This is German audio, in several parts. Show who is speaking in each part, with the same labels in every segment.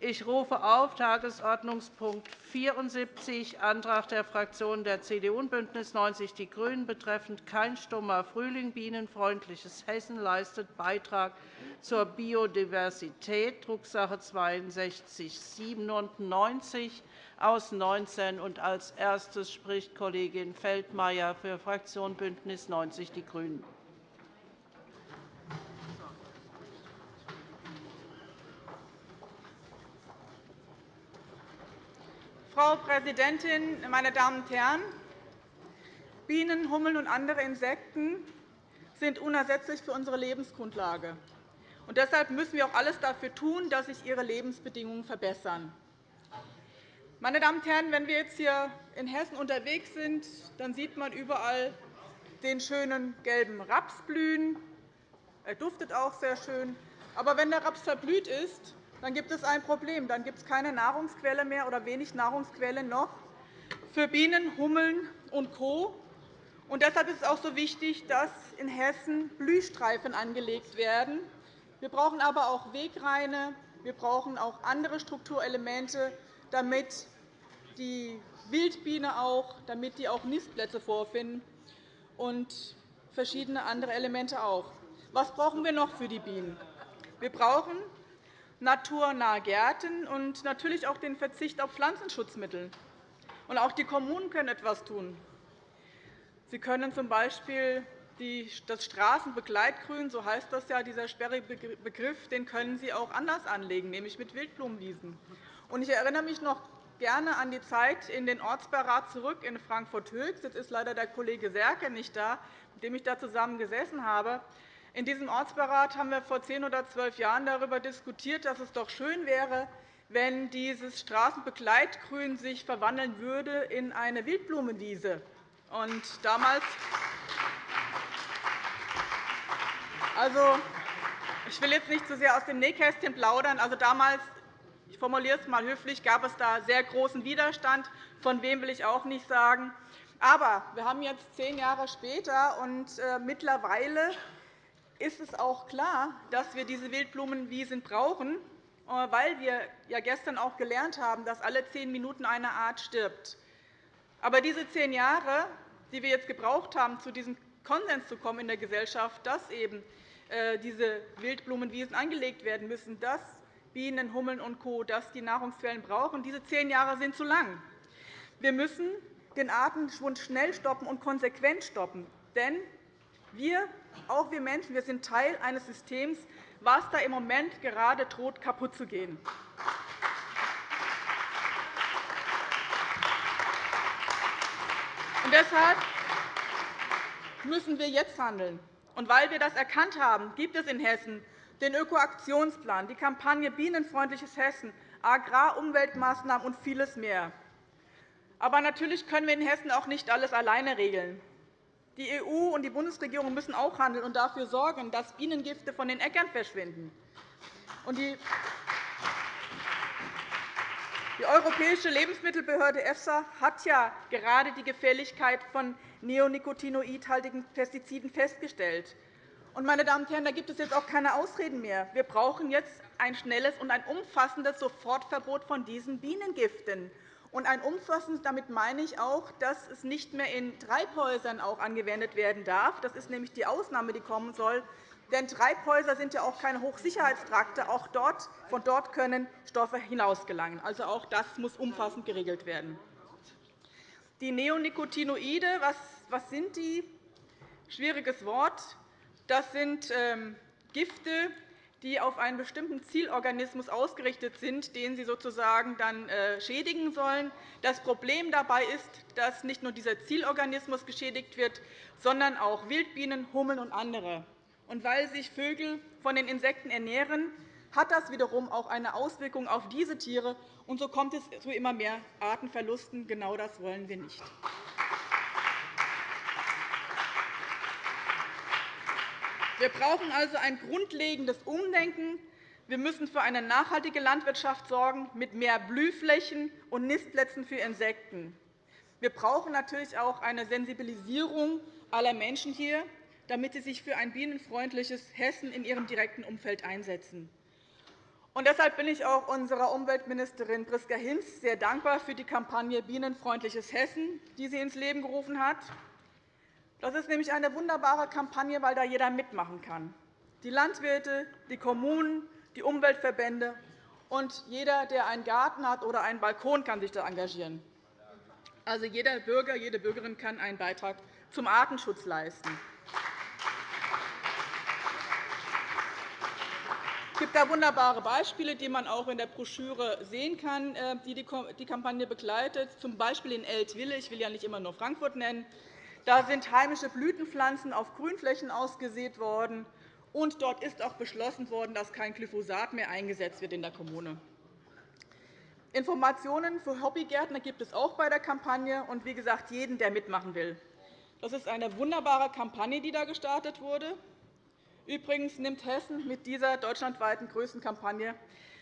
Speaker 1: Ich rufe auf Tagesordnungspunkt 74, Antrag der Fraktionen der CDU und BÜNDNIS 90 die GRÜNEN betreffend Kein stummer Frühling – Bienenfreundliches Hessen leistet Beitrag zur Biodiversität, Drucksache 62 /97 aus 19. Als erstes spricht Kollegin Feldmayer für Fraktion BÜNDNIS 90 die GRÜNEN.
Speaker 2: Frau Präsidentin, meine Damen und Herren! Bienen, Hummeln und andere Insekten sind unersetzlich für unsere Lebensgrundlage. Und deshalb müssen wir auch alles dafür tun, dass sich ihre Lebensbedingungen verbessern. Meine Damen und Herren, wenn wir jetzt hier in Hessen unterwegs sind, dann sieht man überall den schönen gelben Raps blühen. Er duftet auch sehr schön. Aber wenn der Raps verblüht ist, dann gibt es ein Problem. Dann gibt es keine Nahrungsquelle mehr oder wenig Nahrungsquelle noch für Bienen, Hummeln und Co. Und deshalb ist es auch so wichtig, dass in Hessen Blühstreifen angelegt werden. Wir brauchen aber auch Wegreine. Wir brauchen auch andere Strukturelemente, damit die Wildbiene auch, damit die auch Nistplätze vorfinden und verschiedene andere Elemente auch. Was brauchen wir noch für die Bienen? Wir brauchen naturnahe Gärten und natürlich auch den Verzicht auf Pflanzenschutzmittel. Und auch die Kommunen können etwas tun. Sie können z. B. das Straßenbegleitgrün, so heißt das ja, dieser sperrige Begriff, den können Sie auch anders anlegen, nämlich mit Wildblumenwiesen. Ich erinnere mich noch gerne an die Zeit in den Ortsbeirat zurück in Frankfurt-Höchst. Jetzt ist leider der Kollege Serke nicht da, mit dem ich da zusammen gesessen habe. In diesem Ortsbeirat haben wir vor zehn oder zwölf Jahren darüber diskutiert, dass es doch schön wäre, wenn dieses Straßenbegleitgrün sich verwandeln würde in eine Wildblumenwiese. Und damals also, ich will jetzt nicht zu sehr aus dem Nähkästchen plaudern. Also, damals ich formuliere es einmal höflich, gab es da sehr großen Widerstand. Von wem will ich auch nicht sagen. Aber wir haben jetzt zehn Jahre später, und äh, mittlerweile ist es auch klar, dass wir diese Wildblumenwiesen brauchen, äh, weil wir ja gestern auch gelernt haben, dass alle zehn Minuten eine Art stirbt. Aber diese zehn Jahre, die wir jetzt gebraucht haben, zu diesem Konsens zu kommen in der Gesellschaft, dass eben äh, diese Wildblumenwiesen angelegt werden müssen, dass Bienen, Hummeln und Co. dass die Nahrungsquellen brauchen, diese zehn Jahre sind zu lang. Wir müssen den Artenschwund schnell stoppen und konsequent stoppen. Denn wir, auch wir Menschen, wir sind Teil eines Systems, was da im Moment gerade droht, kaputt zu gehen. Und deshalb müssen wir jetzt handeln. Und weil wir das erkannt haben, gibt es in Hessen den Ökoaktionsplan, die Kampagne Bienenfreundliches Hessen, Agrar-Umweltmaßnahmen und vieles mehr. Aber natürlich können wir in Hessen auch nicht alles alleine regeln. Die EU und die Bundesregierung müssen auch handeln und dafür sorgen, dass Bienengifte von den Äckern verschwinden. Die Europäische Lebensmittelbehörde EFSA hat ja gerade die Gefährlichkeit von neonicotinoidhaltigen Pestiziden festgestellt. Meine Damen und Herren, da gibt es jetzt auch keine Ausreden mehr. Wir brauchen jetzt ein schnelles und ein umfassendes Sofortverbot von diesen Bienengiften. Und ein umfassendes, damit meine ich auch, dass es nicht mehr in Treibhäusern auch angewendet werden darf. Das ist nämlich die Ausnahme, die kommen soll. Denn Treibhäuser sind ja auch keine Hochsicherheitstrakte. Auch dort, von dort können Stoffe hinausgelangen. Also auch das muss umfassend geregelt werden. Die Neonicotinoide, was, was sind die? Schwieriges Wort. Das sind ähm, Gifte, die auf einen bestimmten Zielorganismus ausgerichtet sind, den sie sozusagen dann äh, schädigen sollen. Das Problem dabei ist, dass nicht nur dieser Zielorganismus geschädigt wird, sondern auch Wildbienen, Hummeln und andere. Und weil sich Vögel von den Insekten ernähren, hat das wiederum auch eine Auswirkung auf diese Tiere. Und so kommt es zu immer mehr Artenverlusten. Genau das wollen wir nicht. Wir brauchen also ein grundlegendes Umdenken. Wir müssen für eine nachhaltige Landwirtschaft sorgen, mit mehr Blühflächen und Nistplätzen für Insekten. Wir brauchen natürlich auch eine Sensibilisierung aller Menschen hier, damit sie sich für ein bienenfreundliches Hessen in ihrem direkten Umfeld einsetzen. Und deshalb bin ich auch unserer Umweltministerin Priska Hinz sehr dankbar für die Kampagne Bienenfreundliches Hessen, die sie ins Leben gerufen hat. Das ist nämlich eine wunderbare Kampagne, weil da jeder mitmachen kann. Die Landwirte, die Kommunen, die Umweltverbände und jeder, der einen Garten hat oder einen Balkon, kann sich da engagieren. Also jeder Bürger, jede Bürgerin kann einen Beitrag zum Artenschutz leisten. Es gibt da wunderbare Beispiele, die man auch in der Broschüre sehen kann, äh, die die Kampagne begleitet, z. B. in Eltville. Ich will ja nicht immer nur Frankfurt nennen. Da sind heimische Blütenpflanzen auf Grünflächen ausgesät worden. Und dort ist auch beschlossen worden, dass kein Glyphosat mehr eingesetzt wird in der Kommune. Informationen für Hobbygärtner gibt es auch bei der Kampagne und, wie gesagt, jeden, der mitmachen will. Das ist eine wunderbare Kampagne, die da gestartet wurde. Übrigens nimmt Hessen mit dieser deutschlandweiten größten Kampagne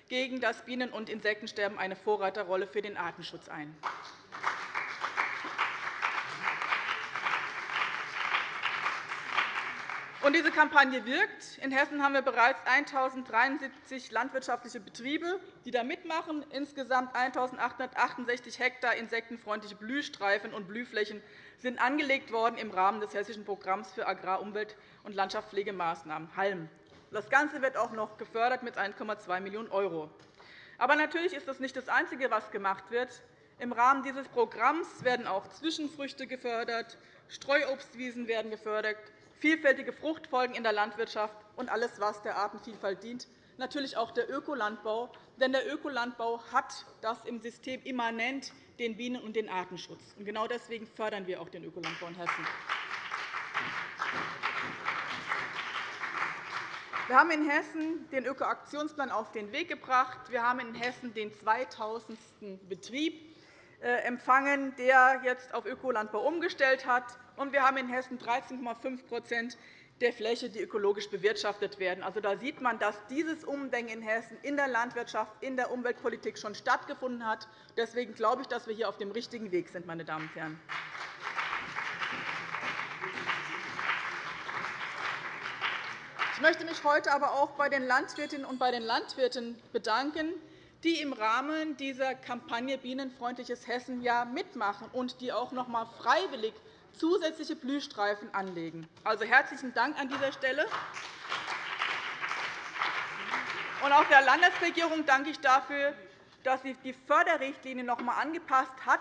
Speaker 2: gegen das Bienen- und Insektensterben eine Vorreiterrolle für den Artenschutz ein. Diese Kampagne wirkt. In Hessen haben wir bereits 1.073 landwirtschaftliche Betriebe, die da mitmachen. Insgesamt 1.868 Hektar insektenfreundliche Blühstreifen und Blühflächen sind angelegt worden im Rahmen des Hessischen Programms für Agrar-, Umwelt- und Landschaftspflegemaßnahmen HALM. Das Ganze wird auch noch gefördert mit 1,2 Millionen €. Aber natürlich ist das nicht das Einzige, was gemacht wird. Im Rahmen dieses Programms werden auch Zwischenfrüchte gefördert, Streuobstwiesen werden gefördert, vielfältige Fruchtfolgen in der Landwirtschaft und alles, was der Artenvielfalt dient, natürlich auch der Ökolandbau. Denn der Ökolandbau hat das im System immanent den Bienen- und den Artenschutz. Genau deswegen fördern wir auch den Ökolandbau in Hessen. Wir haben in Hessen den Ökoaktionsplan auf den Weg gebracht. Wir haben in Hessen den 2000. Betrieb äh, empfangen, der jetzt auf Ökolandbau umgestellt hat. Und wir haben in Hessen 13,5% der Fläche, die ökologisch bewirtschaftet werden. Also, da sieht man, dass dieses Umdenken in Hessen in der Landwirtschaft, in der Umweltpolitik schon stattgefunden hat. Deswegen glaube ich, dass wir hier auf dem richtigen Weg sind. Meine Damen und Herren. Ich möchte mich heute aber auch bei den Landwirtinnen und bei den Landwirten bedanken, die im Rahmen dieser Kampagne Bienenfreundliches Hessen ja mitmachen und die auch noch einmal freiwillig zusätzliche Blühstreifen anlegen. Also herzlichen Dank an dieser Stelle. Und auch der Landesregierung danke ich dafür, dass sie die Förderrichtlinie noch einmal angepasst hat,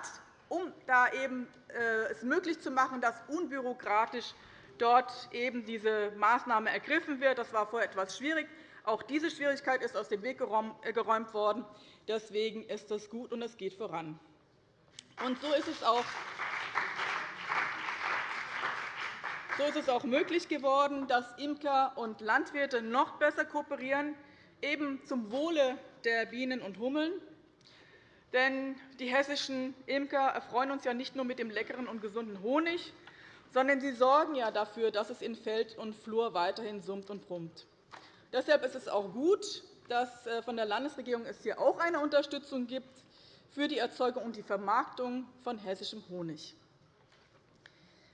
Speaker 2: um da eben äh, es möglich zu machen, dass unbürokratisch dort eben diese Maßnahme ergriffen wird. Das war vorher etwas schwierig. Auch diese Schwierigkeit ist aus dem Weg äh, geräumt worden. Deswegen ist das gut, und es geht voran. Und so ist es auch so ist es auch möglich geworden, dass Imker und Landwirte noch besser kooperieren, eben zum Wohle der Bienen und Hummeln. Denn die hessischen Imker erfreuen uns ja nicht nur mit dem leckeren und gesunden Honig, sondern sie sorgen ja dafür, dass es in Feld und Flur weiterhin summt und brummt. Deshalb ist es auch gut, dass es äh, von der Landesregierung es hier auch eine Unterstützung gibt für die Erzeugung und die Vermarktung von hessischem Honig.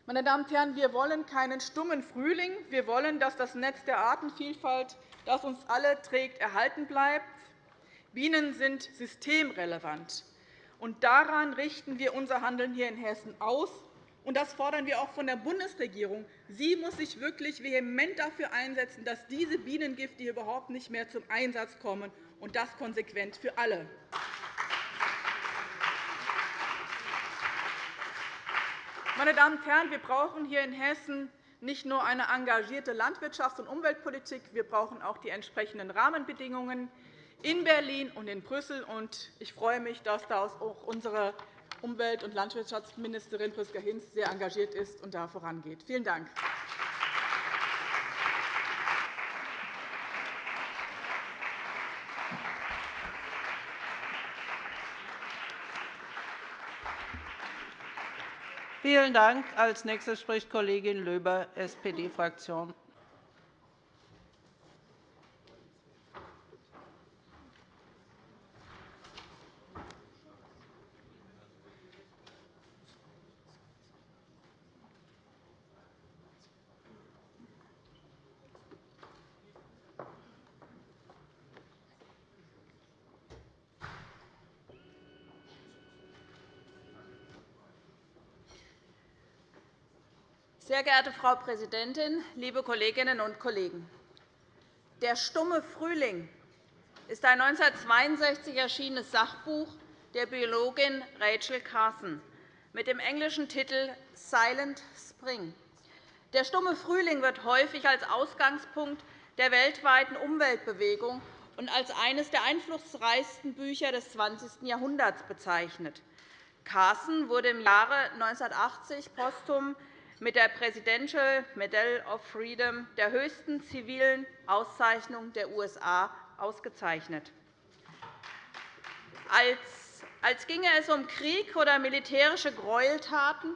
Speaker 2: Meine Damen und Herren, wir wollen keinen stummen Frühling. Wir wollen, dass das Netz der Artenvielfalt, das uns alle trägt, erhalten bleibt. Bienen sind systemrelevant. Und daran richten wir unser Handeln hier in Hessen aus. Und das fordern wir auch von der Bundesregierung. Sie muss sich wirklich vehement dafür einsetzen, dass diese Bienengifte überhaupt nicht mehr zum Einsatz kommen, und das konsequent für alle. Meine Damen und Herren, wir brauchen hier in Hessen nicht nur eine engagierte Landwirtschafts- und Umweltpolitik, wir brauchen auch die entsprechenden Rahmenbedingungen in Berlin und in Brüssel. Ich freue mich, dass da auch unsere Umwelt- und Landwirtschaftsministerin Priska Hinz sehr engagiert ist und da vorangeht. Vielen Dank.
Speaker 1: Vielen Dank. Als nächste spricht Kollegin Löber, SPD-Fraktion.
Speaker 3: Sehr geehrte Frau Präsidentin, liebe Kolleginnen und Kollegen! Der stumme Frühling ist ein 1962 erschienenes Sachbuch der Biologin Rachel Carson mit dem englischen Titel Silent Spring. Der stumme Frühling wird häufig als Ausgangspunkt der weltweiten Umweltbewegung und als eines der einflussreichsten Bücher des 20. Jahrhunderts bezeichnet. Carson wurde im Jahre 1980 posthum mit der Presidential Medal of Freedom, der höchsten zivilen Auszeichnung der USA, ausgezeichnet. Als ginge es um Krieg oder militärische Gräueltaten,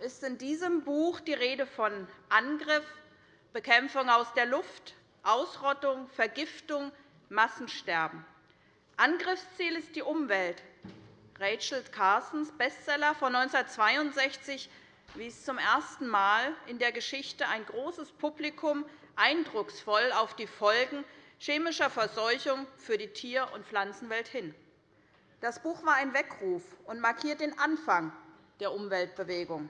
Speaker 3: ist in diesem Buch die Rede von Angriff, Bekämpfung aus der Luft, Ausrottung, Vergiftung, Massensterben. Angriffsziel ist die Umwelt. Rachel Carsons Bestseller von 1962 wies zum ersten Mal in der Geschichte ein großes Publikum eindrucksvoll auf die Folgen chemischer Verseuchung für die Tier- und Pflanzenwelt hin. Das Buch war ein Weckruf und markiert den Anfang der Umweltbewegung.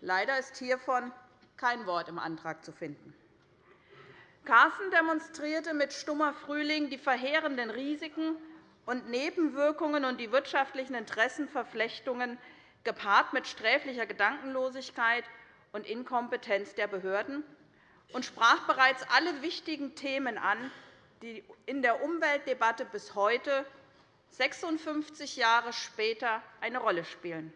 Speaker 3: Leider ist hiervon kein Wort im Antrag zu finden. Carsten demonstrierte mit Stummer Frühling die verheerenden Risiken und Nebenwirkungen und die wirtschaftlichen Interessenverflechtungen gepaart mit sträflicher Gedankenlosigkeit und Inkompetenz der Behörden und sprach bereits alle wichtigen Themen an, die in der Umweltdebatte bis heute, 56 Jahre später, eine Rolle spielen.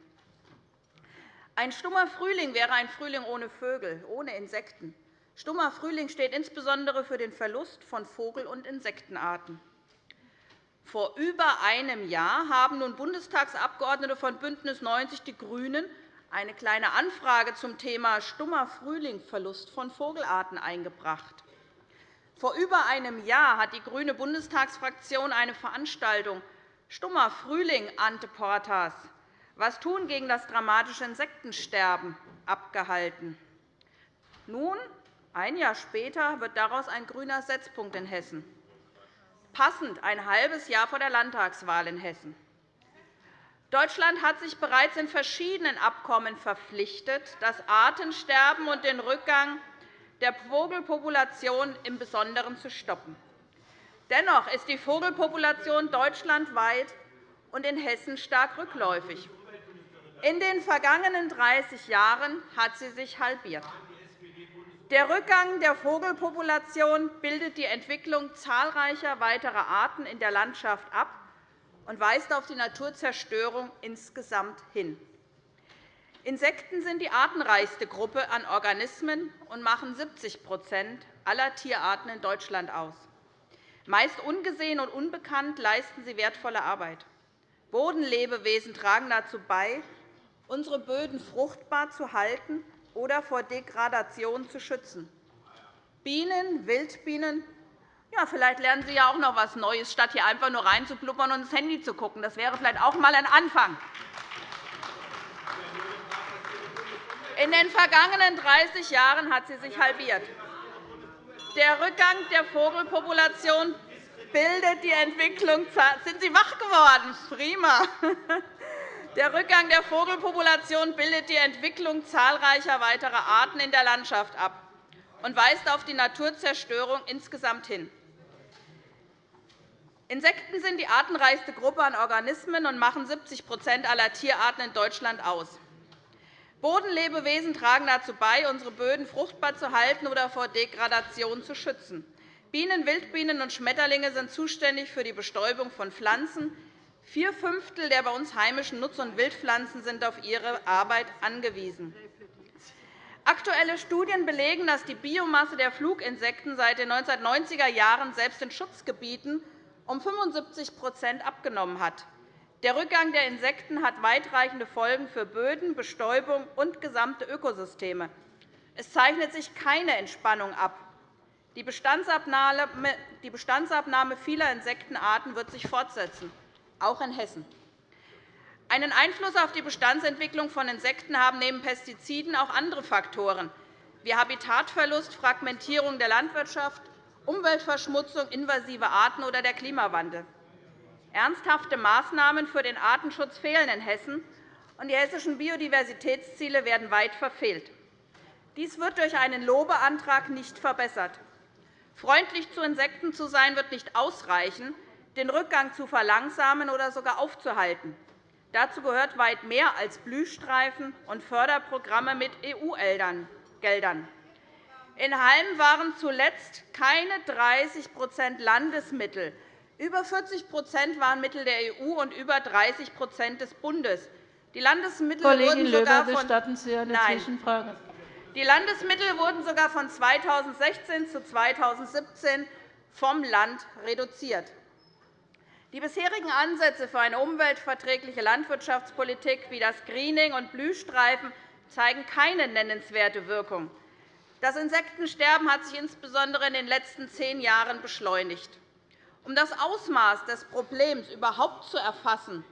Speaker 3: Ein stummer Frühling wäre ein Frühling ohne Vögel, ohne Insekten. Stummer Frühling steht insbesondere für den Verlust von Vogel- und Insektenarten. Vor über einem Jahr haben nun Bundestagsabgeordnete von BÜNDNIS 90 die GRÜNEN eine Kleine Anfrage zum Thema stummer Frühling, Verlust von Vogelarten eingebracht. Vor über einem Jahr hat die grüne Bundestagsfraktion eine Veranstaltung Stummer Frühling Ante Portas was tun gegen das dramatische Insektensterben abgehalten. Nun, ein Jahr später, wird daraus ein grüner Setzpunkt in Hessen passend ein halbes Jahr vor der Landtagswahl in Hessen. Deutschland hat sich bereits in verschiedenen Abkommen verpflichtet, das Artensterben und den Rückgang der Vogelpopulation im Besonderen zu stoppen. Dennoch ist die Vogelpopulation deutschlandweit und in Hessen stark rückläufig. In den vergangenen 30 Jahren hat sie sich halbiert. Der Rückgang der Vogelpopulation bildet die Entwicklung zahlreicher weiterer Arten in der Landschaft ab und weist auf die Naturzerstörung insgesamt hin. Insekten sind die artenreichste Gruppe an Organismen und machen 70% aller Tierarten in Deutschland aus. Meist ungesehen und unbekannt leisten sie wertvolle Arbeit. Bodenlebewesen tragen dazu bei, unsere Böden fruchtbar zu halten oder vor Degradation zu schützen. Bienen, Wildbienen, ja, vielleicht lernen Sie ja auch noch etwas Neues, statt hier einfach nur reinzublubbern und ins Handy zu schauen. Das wäre vielleicht auch einmal ein Anfang. In den vergangenen 30 Jahren hat sie sich halbiert. Der Rückgang der Vogelpopulation bildet die Entwicklung. Sind Sie wach geworden? Prima. Der Rückgang der Vogelpopulation bildet die Entwicklung zahlreicher weiterer Arten in der Landschaft ab und weist auf die Naturzerstörung insgesamt hin. Insekten sind die artenreichste Gruppe an Organismen und machen 70% aller Tierarten in Deutschland aus. Bodenlebewesen tragen dazu bei, unsere Böden fruchtbar zu halten oder vor Degradation zu schützen. Bienen, Wildbienen und Schmetterlinge sind zuständig für die Bestäubung von Pflanzen, Vier Fünftel der bei uns heimischen Nutz- und Wildpflanzen sind auf ihre Arbeit angewiesen. Aktuelle Studien belegen, dass die Biomasse der Fluginsekten seit den 1990er Jahren selbst in Schutzgebieten um 75% abgenommen hat. Der Rückgang der Insekten hat weitreichende Folgen für Böden, Bestäubung und gesamte Ökosysteme. Es zeichnet sich keine Entspannung ab. Die Bestandsabnahme vieler Insektenarten wird sich fortsetzen auch in Hessen. Einen Einfluss auf die Bestandsentwicklung von Insekten haben neben Pestiziden auch andere Faktoren wie Habitatverlust, Fragmentierung der Landwirtschaft, Umweltverschmutzung, invasive Arten oder der Klimawandel. Ernsthafte Maßnahmen für den Artenschutz fehlen in Hessen, und die hessischen Biodiversitätsziele werden weit verfehlt. Dies wird durch einen Lobeantrag nicht verbessert. Freundlich zu Insekten zu sein, wird nicht ausreichen, den Rückgang zu verlangsamen oder sogar aufzuhalten. Dazu gehört weit mehr als Blühstreifen und Förderprogramme mit EU-Geldern. In Halm waren zuletzt keine 30 Landesmittel. Über 40 waren Mittel der EU und über 30 des Bundes. Die Landesmittel
Speaker 1: Kollegin
Speaker 3: wurden sogar
Speaker 1: Löber, gestatten Sie eine
Speaker 3: Nein.
Speaker 1: Zwischenfrage?
Speaker 3: Die Landesmittel wurden sogar von 2016 zu 2017 vom Land reduziert. Die bisherigen Ansätze für eine umweltverträgliche Landwirtschaftspolitik wie das Greening und Blühstreifen zeigen keine nennenswerte Wirkung. Das Insektensterben hat sich insbesondere in den letzten zehn Jahren beschleunigt. Um das Ausmaß des Problems überhaupt zu erfassen,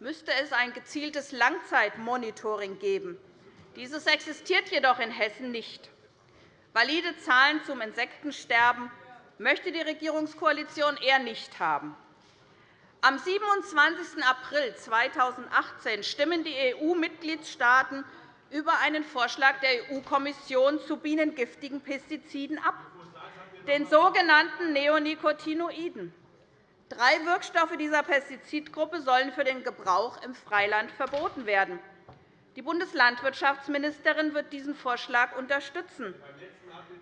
Speaker 3: müsste es ein gezieltes Langzeitmonitoring geben. Dieses existiert jedoch in Hessen nicht. Valide Zahlen zum Insektensterben möchte die Regierungskoalition eher nicht haben. Am 27. April 2018 stimmen die EU-Mitgliedstaaten über einen Vorschlag der EU-Kommission zu bienengiftigen Pestiziden ab, den sogenannten Neonicotinoiden. Drei Wirkstoffe dieser Pestizidgruppe sollen für den Gebrauch im Freiland verboten werden. Die Bundeslandwirtschaftsministerin wird diesen Vorschlag unterstützen.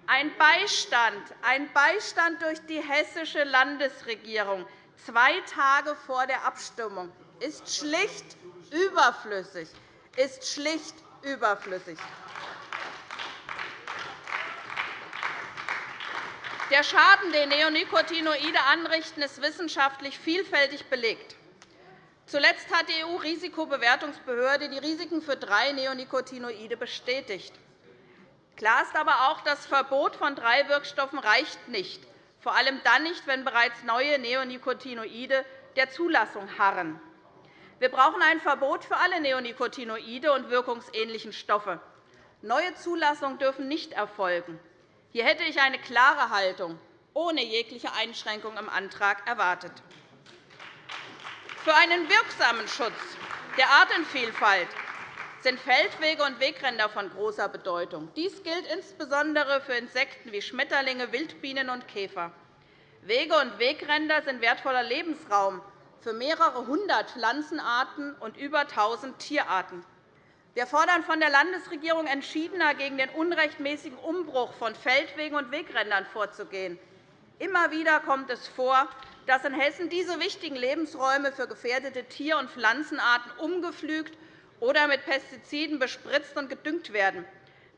Speaker 3: Ein Beistand, ein Beistand durch die hessische Landesregierung zwei Tage vor der Abstimmung ist schlicht überflüssig. Ist schlicht überflüssig. Der Schaden, den Neonicotinoide anrichten, ist wissenschaftlich vielfältig belegt. Zuletzt hat die EU-Risikobewertungsbehörde die Risiken für drei Neonicotinoide bestätigt. Klar ist aber auch, das Verbot von drei Wirkstoffen reicht nicht vor allem dann nicht, wenn bereits neue Neonicotinoide der Zulassung harren. Wir brauchen ein Verbot für alle Neonicotinoide und wirkungsähnlichen Stoffe. Neue Zulassungen dürfen nicht erfolgen. Hier hätte ich eine klare Haltung ohne jegliche Einschränkung im Antrag erwartet. Für einen wirksamen Schutz der Artenvielfalt sind Feldwege und Wegränder von großer Bedeutung. Dies gilt insbesondere für Insekten wie Schmetterlinge, Wildbienen und Käfer. Wege und Wegränder sind wertvoller Lebensraum für mehrere hundert Pflanzenarten und über 1.000 Tierarten. Wir fordern von der Landesregierung entschiedener gegen den unrechtmäßigen Umbruch von Feldwegen und Wegrändern vorzugehen. Immer wieder kommt es vor, dass in Hessen diese wichtigen Lebensräume für gefährdete Tier- und Pflanzenarten umgepflügt oder mit Pestiziden bespritzt und gedüngt werden.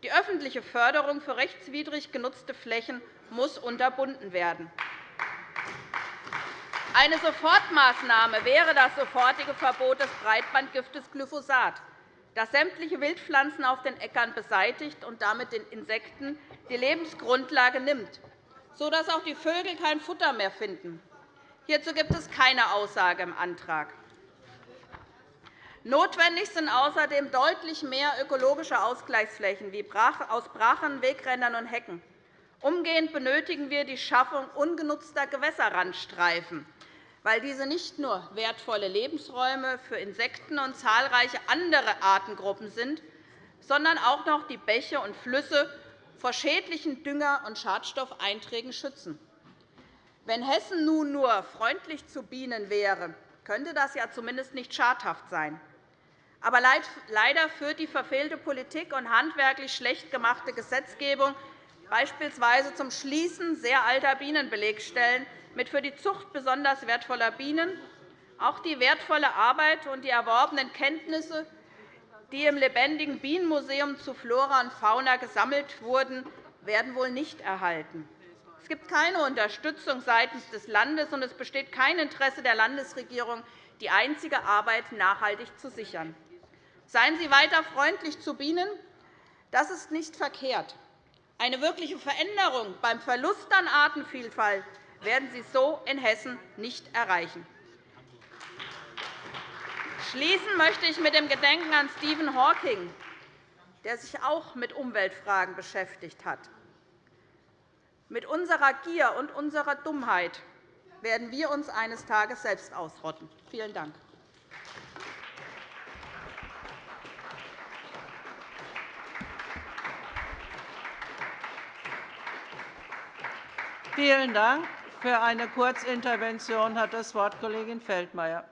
Speaker 3: Die öffentliche Förderung für rechtswidrig genutzte Flächen muss unterbunden werden. Eine Sofortmaßnahme wäre das sofortige Verbot des Breitbandgiftes Glyphosat, das sämtliche Wildpflanzen auf den Äckern beseitigt und damit den Insekten die Lebensgrundlage nimmt, sodass auch die Vögel kein Futter mehr finden. Hierzu gibt es keine Aussage im Antrag. Notwendig sind außerdem deutlich mehr ökologische Ausgleichsflächen wie aus Brachen, Wegrändern und Hecken. Umgehend benötigen wir die Schaffung ungenutzter Gewässerrandstreifen, weil diese nicht nur wertvolle Lebensräume für Insekten und zahlreiche andere Artengruppen sind, sondern auch noch die Bäche und Flüsse vor schädlichen Dünger- und Schadstoffeinträgen schützen. Wenn Hessen nun nur freundlich zu Bienen wäre, könnte das ja zumindest nicht schadhaft sein. Aber leider führt die verfehlte Politik und handwerklich schlecht gemachte Gesetzgebung beispielsweise zum Schließen sehr alter Bienenbelegstellen mit für die Zucht besonders wertvoller Bienen. Auch die wertvolle Arbeit und die erworbenen Kenntnisse, die im lebendigen Bienenmuseum zu Flora und Fauna gesammelt wurden, werden wohl nicht erhalten. Es gibt keine Unterstützung seitens des Landes, und es besteht kein Interesse der Landesregierung, die einzige Arbeit nachhaltig zu sichern. Seien Sie weiter freundlich zu Bienen. Das ist nicht verkehrt. Eine wirkliche Veränderung beim Verlust an Artenvielfalt werden Sie so in Hessen nicht erreichen. Schließen möchte ich mit dem Gedenken an Stephen Hawking, der sich auch mit Umweltfragen beschäftigt hat. Mit unserer Gier und unserer Dummheit werden wir uns eines Tages selbst ausrotten. Vielen Dank.
Speaker 1: Vielen Dank. Für eine Kurzintervention hat das Wort Kollegin Feldmayer.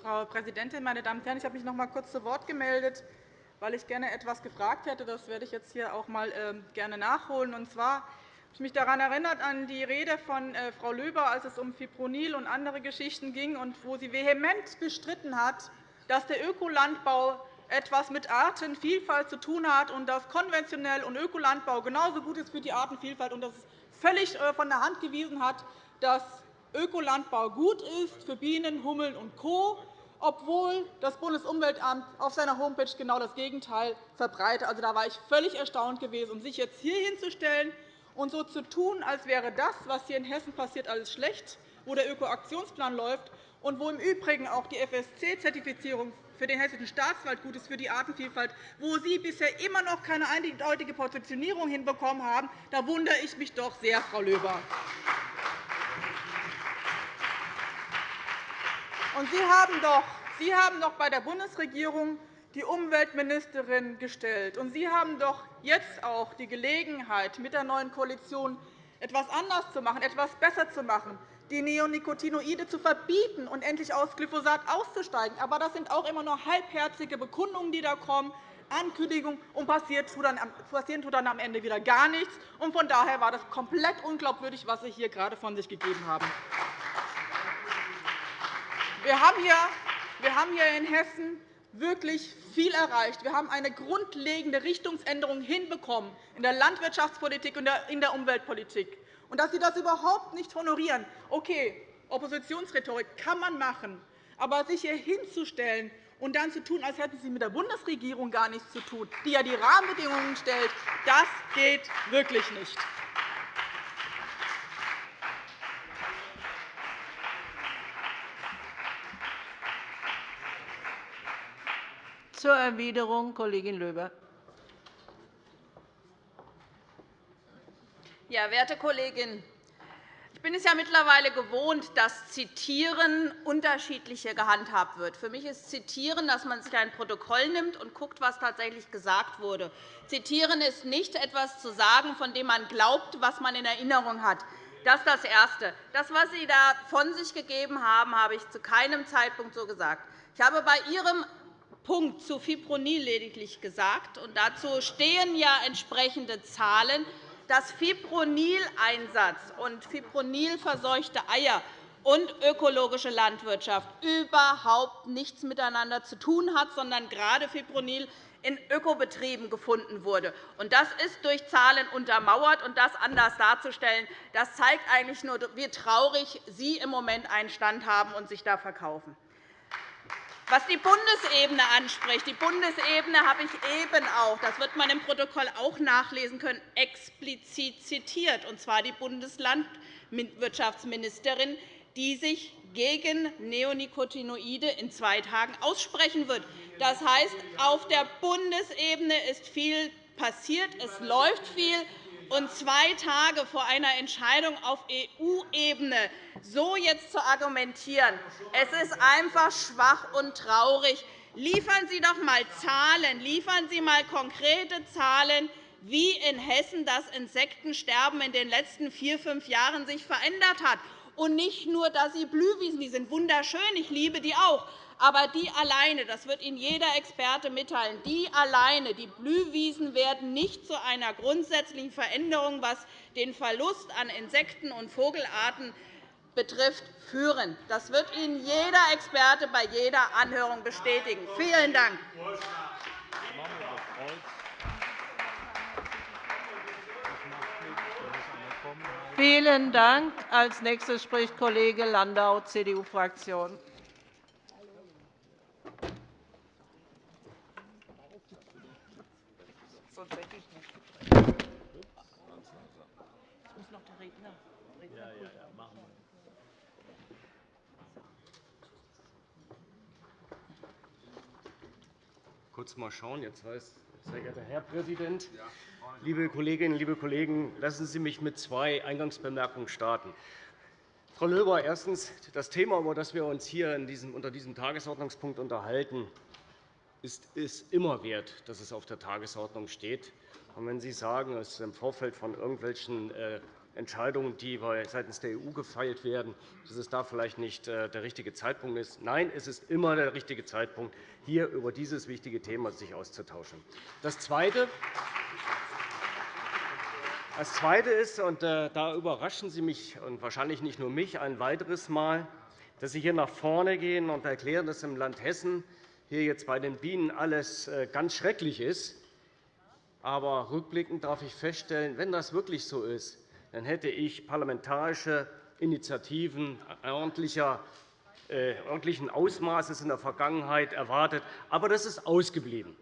Speaker 2: Frau Präsidentin, meine Damen und Herren! Ich habe mich noch einmal kurz zu Wort gemeldet, weil ich gerne etwas gefragt hätte. Das werde ich jetzt hier auch mal ähm, gerne nachholen. Und zwar habe ich mich daran erinnert an die Rede von äh, Frau Löber, als es um Fipronil und andere Geschichten ging, und wo sie vehement bestritten hat, dass der Ökolandbau etwas mit Artenvielfalt zu tun hat und dass konventionell und Ökolandbau genauso gut ist für die Artenvielfalt und dass es völlig äh, von der Hand gewiesen hat, dass Ökolandbau gut ist für Bienen, Hummeln und Co obwohl das Bundesumweltamt auf seiner Homepage genau das Gegenteil verbreitet. Also, da war ich völlig erstaunt gewesen. Und sich jetzt hier hinzustellen und so zu tun, als wäre das, was hier in Hessen passiert, alles schlecht, wo der Ökoaktionsplan läuft und wo im Übrigen auch die FSC-Zertifizierung für den Hessischen Staatswald gut ist, für die Artenvielfalt, wo Sie bisher immer noch keine eindeutige Positionierung hinbekommen haben, da wundere ich mich doch sehr, Frau Löber. Und Sie haben doch Sie haben doch bei der Bundesregierung die Umweltministerin gestellt. Und Sie haben doch jetzt auch die Gelegenheit, mit der neuen Koalition etwas anders zu machen, etwas besser zu machen, die Neonicotinoide zu verbieten und endlich aus Glyphosat auszusteigen. Aber das sind auch immer nur halbherzige Bekundungen, die da kommen, Ankündigungen, und passieren tut dann am Ende wieder gar nichts. Von daher war das komplett unglaubwürdig, was Sie hier gerade von sich gegeben haben. Wir haben hier in Hessen wirklich viel erreicht. Wir haben eine grundlegende Richtungsänderung hinbekommen in der Landwirtschaftspolitik und in der Umweltpolitik. Und dass Sie das überhaupt nicht honorieren, okay, Oppositionsrhetorik kann man machen, aber sich hier hinzustellen und dann zu tun, als hätten Sie mit der Bundesregierung gar nichts zu tun, die ja die Rahmenbedingungen stellt, das geht wirklich nicht.
Speaker 1: Zur Erwiderung Kollegin Löber.
Speaker 3: Ja, werte Kollegin, ich bin es ja mittlerweile gewohnt, dass Zitieren unterschiedlicher gehandhabt wird. Für mich ist Zitieren, dass man sich ein Protokoll nimmt und schaut, was tatsächlich gesagt wurde. Zitieren ist nicht etwas zu sagen, von dem man glaubt, was man in Erinnerung hat. Das ist das Erste. Das, was Sie da von sich gegeben haben, habe ich zu keinem Zeitpunkt so gesagt. Ich habe bei Ihrem Punkt zu Fipronil lediglich gesagt. Und dazu stehen ja entsprechende Zahlen, dass Fipronil-Einsatz und Fipronil-verseuchte Eier und ökologische Landwirtschaft überhaupt nichts miteinander zu tun hat, sondern gerade Fipronil in Ökobetrieben gefunden wurde. Das ist durch Zahlen untermauert. Und das anders darzustellen, das zeigt eigentlich nur, wie traurig Sie im Moment einen Stand haben und sich da verkaufen. Was die Bundesebene anspricht, die Bundesebene habe ich eben auch, das wird man im Protokoll auch nachlesen können, explizit zitiert, und zwar die Bundeslandwirtschaftsministerin, die sich gegen Neonicotinoide in zwei Tagen aussprechen wird. Das heißt, auf der Bundesebene ist viel passiert, es läuft viel, und zwei Tage vor einer Entscheidung auf EU-Ebene so jetzt zu argumentieren, es ist einfach schwach und traurig. Liefern Sie doch einmal Zahlen, liefern Sie einmal konkrete Zahlen, wie in Hessen das Insektensterben in den letzten vier, fünf Jahren sich verändert hat. Und nicht nur, dass Sie Blühwiesen, die sind wunderschön, ich liebe die auch, aber die alleine, das wird Ihnen jeder Experte mitteilen, die alleine, die Blühwiesen werden nicht zu einer grundsätzlichen Veränderung, was den Verlust an Insekten- und Vogelarten betrifft, führen. Das wird Ihnen jeder Experte bei jeder Anhörung bestätigen. Vielen Dank.
Speaker 1: Vielen Dank. Als nächstes spricht Kollege Landau, CDU-Fraktion.
Speaker 4: Kurz mal schauen. Jetzt heißt, sehr geehrter Herr Präsident, liebe Kolleginnen, liebe Kollegen, lassen Sie mich mit zwei Eingangsbemerkungen starten. Frau Löber, erstens. Das Thema, über das wir uns hier diesem, unter diesem Tagesordnungspunkt unterhalten, ist es immer wert, dass es auf der Tagesordnung steht. Und wenn Sie sagen, es ist im Vorfeld von irgendwelchen äh, Entscheidungen, die seitens der EU gefeilt werden, dass es da vielleicht nicht äh, der richtige Zeitpunkt ist. Nein, es ist immer der richtige Zeitpunkt, hier über dieses wichtige Thema sich auszutauschen. Das Zweite, das Zweite ist, und äh, da überraschen Sie mich und wahrscheinlich nicht nur mich ein weiteres Mal, dass Sie hier nach vorne gehen und erklären, dass im Land Hessen hier jetzt bei den Bienen alles äh, ganz schrecklich ist. Aber rückblickend darf ich feststellen, wenn das wirklich so ist, dann hätte ich parlamentarische Initiativen äh, ordentlichen Ausmaßes in der Vergangenheit erwartet. Aber das ist ausgeblieben.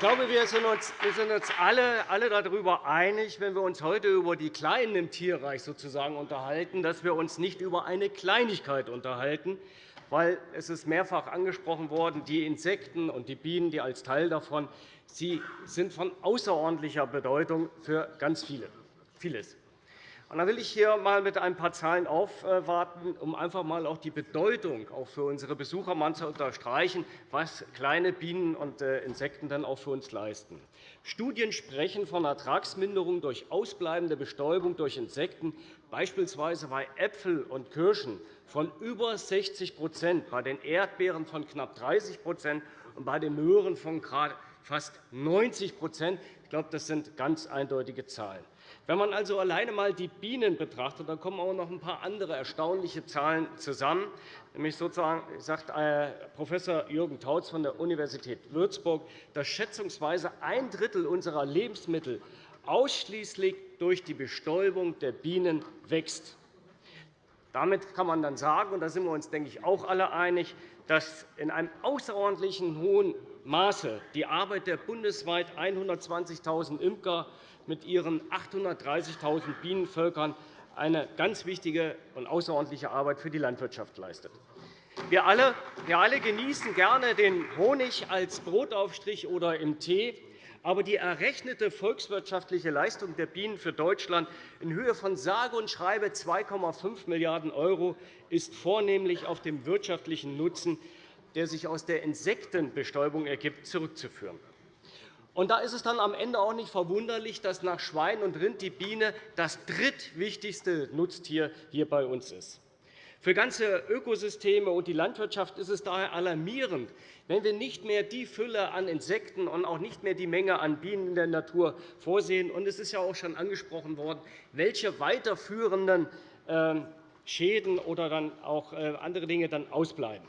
Speaker 4: Ich glaube, wir sind uns, alle, alle darüber einig, wenn wir uns heute über die Kleinen im Tierreich sozusagen unterhalten, dass wir uns nicht über eine Kleinigkeit unterhalten, weil es ist mehrfach angesprochen worden, die Insekten und die Bienen, die als Teil davon, sie sind von außerordentlicher Bedeutung für ganz viele, vieles. Da will ich hier einmal mit ein paar Zahlen aufwarten, um einfach einmal auch die Bedeutung auch für unsere Besucher mal zu unterstreichen, was kleine Bienen und äh, Insekten dann auch für uns leisten. Studien sprechen von Ertragsminderung durch ausbleibende Bestäubung durch Insekten, beispielsweise bei Äpfeln und Kirschen von über 60% bei den Erdbeeren von knapp 30% und bei den Möhren von fast 90% Ich glaube, das sind ganz eindeutige Zahlen. Wenn man also alleine einmal die Bienen betrachtet, dann kommen auch noch ein paar andere erstaunliche Zahlen zusammen. Nämlich sozusagen sagt äh, Prof. Jürgen Tautz von der Universität Würzburg, dass schätzungsweise ein Drittel unserer Lebensmittel ausschließlich durch die Bestäubung der Bienen wächst. Damit kann man dann sagen, und da sind wir uns, denke ich, auch alle einig, dass in einem außerordentlichen hohen Maße die Arbeit der bundesweit 120.000 Imker mit ihren 830.000 Bienenvölkern eine ganz wichtige und außerordentliche Arbeit für die Landwirtschaft leistet. Wir alle, wir alle genießen gerne den Honig als Brotaufstrich oder im Tee. Aber die errechnete volkswirtschaftliche Leistung der Bienen für Deutschland in Höhe von sage und schreibe 2,5 Milliarden € ist vornehmlich auf den wirtschaftlichen Nutzen, der sich aus der Insektenbestäubung ergibt, zurückzuführen. Und da ist es dann am Ende auch nicht verwunderlich, dass nach Schwein und Rind die Biene das drittwichtigste Nutztier hier bei uns ist. Für ganze Ökosysteme und die Landwirtschaft ist es daher alarmierend, wenn wir nicht mehr die Fülle an Insekten und auch nicht mehr die Menge an Bienen in der Natur vorsehen. Und es ist ja auch schon angesprochen worden, welche weiterführenden ähm, Schäden oder dann auch äh, andere Dinge dann ausbleiben.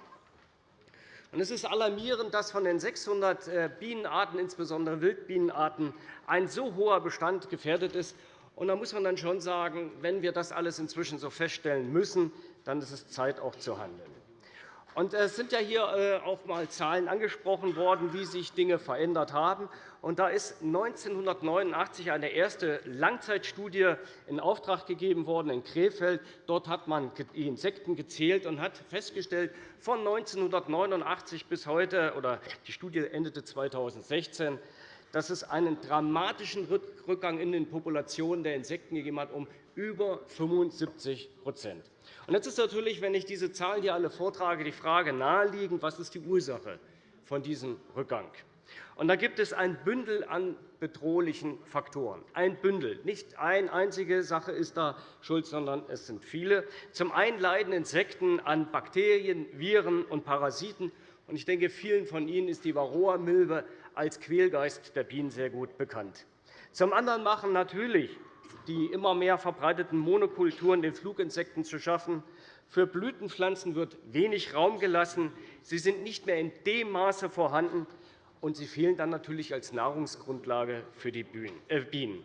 Speaker 4: Es ist alarmierend, dass von den 600 äh, Bienenarten, insbesondere Wildbienenarten, ein so hoher Bestand gefährdet ist. Da muss man dann schon sagen, wenn wir das alles inzwischen so feststellen müssen, dann ist es Zeit, auch zu handeln. Und es sind ja hier äh, auch einmal Zahlen angesprochen worden, wie sich Dinge verändert haben. Und da ist 1989 eine erste Langzeitstudie in Auftrag gegeben worden in Krefeld. Dort hat man die Insekten gezählt und hat festgestellt, von 1989 bis heute, oder die Studie endete 2016, dass es einen dramatischen Rückgang in den Populationen der Insekten gegeben hat, um über 75% Jetzt ist natürlich, wenn ich diese Zahlen hier alle vortrage, die Frage naheliegend, was ist die Ursache von diesem Rückgang? Und da gibt es ein Bündel an bedrohlichen Faktoren. Ein Bündel. Nicht eine einzige Sache ist da schuld, sondern es sind viele. Zum einen leiden Insekten an Bakterien, Viren und Parasiten. Ich denke, vielen von Ihnen ist die Varroa-Milbe als Quälgeist der Bienen sehr gut bekannt. Zum anderen machen natürlich die immer mehr verbreiteten Monokulturen den Fluginsekten zu schaffen. Für Blütenpflanzen wird wenig Raum gelassen. Sie sind nicht mehr in dem Maße vorhanden, und sie fehlen dann natürlich als Nahrungsgrundlage für die äh, Bienen.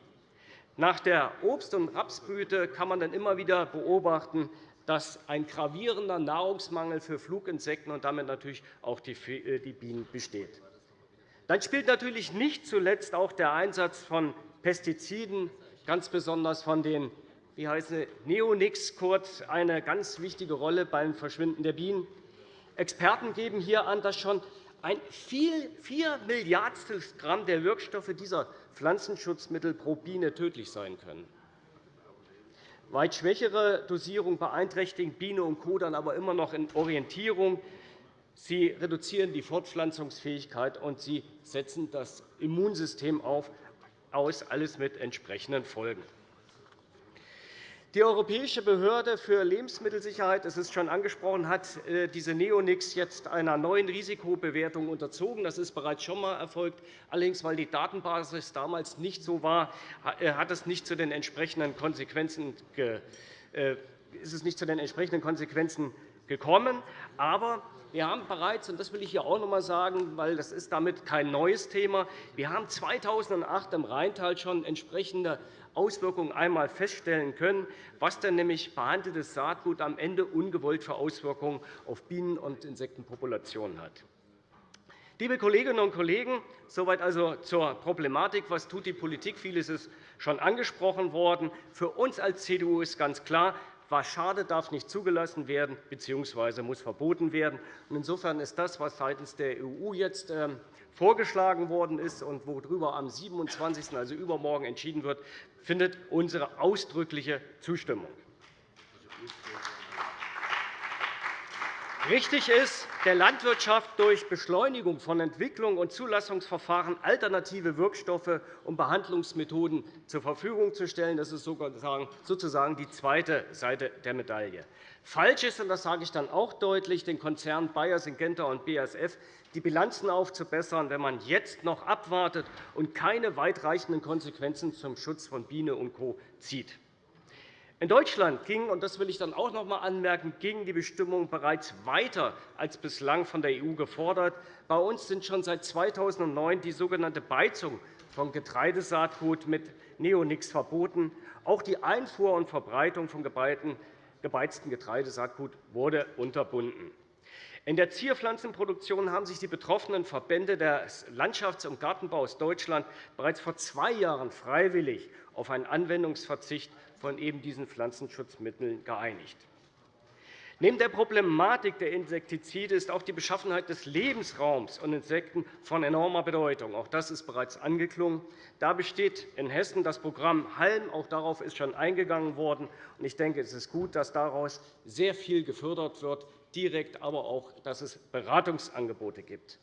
Speaker 4: Nach der Obst- und Rapsblüte kann man dann immer wieder beobachten, dass ein gravierender Nahrungsmangel für Fluginsekten und damit natürlich auch die äh, Bienen besteht. Dann spielt natürlich nicht zuletzt auch der Einsatz von Pestiziden, ganz besonders von den wie heißt Neonics kurz, eine ganz wichtige Rolle beim Verschwinden der Bienen. Experten geben hier an, dass schon ein vier Milliardstel Gramm der Wirkstoffe dieser Pflanzenschutzmittel pro Biene tödlich sein können. Weit schwächere Dosierungen beeinträchtigen Biene und Co. dann aber immer noch in Orientierung. Sie reduzieren die Fortpflanzungsfähigkeit, und sie setzen das Immunsystem auf, aus, alles mit entsprechenden Folgen. Die Europäische Behörde für Lebensmittelsicherheit es ist schon angesprochen, hat äh, diese Neonics jetzt einer neuen Risikobewertung unterzogen. Das ist bereits schon einmal erfolgt. Allerdings, weil die Datenbasis damals nicht so war, äh, hat es nicht zu den entsprechenden Konsequenzen äh, ist es nicht zu den entsprechenden Konsequenzen gekommen. Aber wir haben bereits, und das will ich hier auch noch einmal sagen, weil das ist damit kein neues Thema, wir haben 2008 im Rheintal schon entsprechende Auswirkungen einmal feststellen können, was denn nämlich behandeltes Saatgut am Ende ungewollt für Auswirkungen auf Bienen- und Insektenpopulationen hat. Liebe Kolleginnen und Kollegen, soweit also zur Problematik. Was tut die Politik? Vieles ist schon angesprochen worden. Für uns als CDU ist ganz klar, was schadet, darf nicht zugelassen werden bzw. muss verboten werden. Insofern ist das, was seitens der EU jetzt ähm, vorgeschlagen worden ist und worüber am 27., also übermorgen, entschieden wird, findet unsere ausdrückliche Zustimmung. Richtig ist, der Landwirtschaft durch Beschleunigung von Entwicklung und Zulassungsverfahren alternative Wirkstoffe und Behandlungsmethoden zur Verfügung zu stellen. Das ist sozusagen die zweite Seite der Medaille. Falsch ist, und das sage ich dann auch deutlich, den Konzernen Bayer, Syngenta und BASF die Bilanzen aufzubessern, wenn man jetzt noch abwartet und keine weitreichenden Konsequenzen zum Schutz von Biene und Co. zieht. In Deutschland ging, und das will ich dann auch noch einmal anmerken, gingen die Bestimmungen bereits weiter als bislang von der EU gefordert. Bei uns sind schon seit 2009 die sogenannte Beizung von Getreidesaatgut mit Neonics verboten. Auch die Einfuhr und Verbreitung von gebeiztem Getreidesaatgut wurde unterbunden. In der Zierpflanzenproduktion haben sich die betroffenen Verbände des Landschafts- und Gartenbaus Deutschland bereits vor zwei Jahren freiwillig auf einen Anwendungsverzicht von eben diesen Pflanzenschutzmitteln geeinigt. Neben der Problematik der Insektizide ist auch die Beschaffenheit des Lebensraums und Insekten von enormer Bedeutung. Auch das ist bereits angeklungen. Da besteht in Hessen das Programm HALM. Auch darauf ist schon eingegangen worden. Ich denke, es ist gut, dass daraus sehr viel gefördert wird, direkt, aber auch, dass es Beratungsangebote gibt.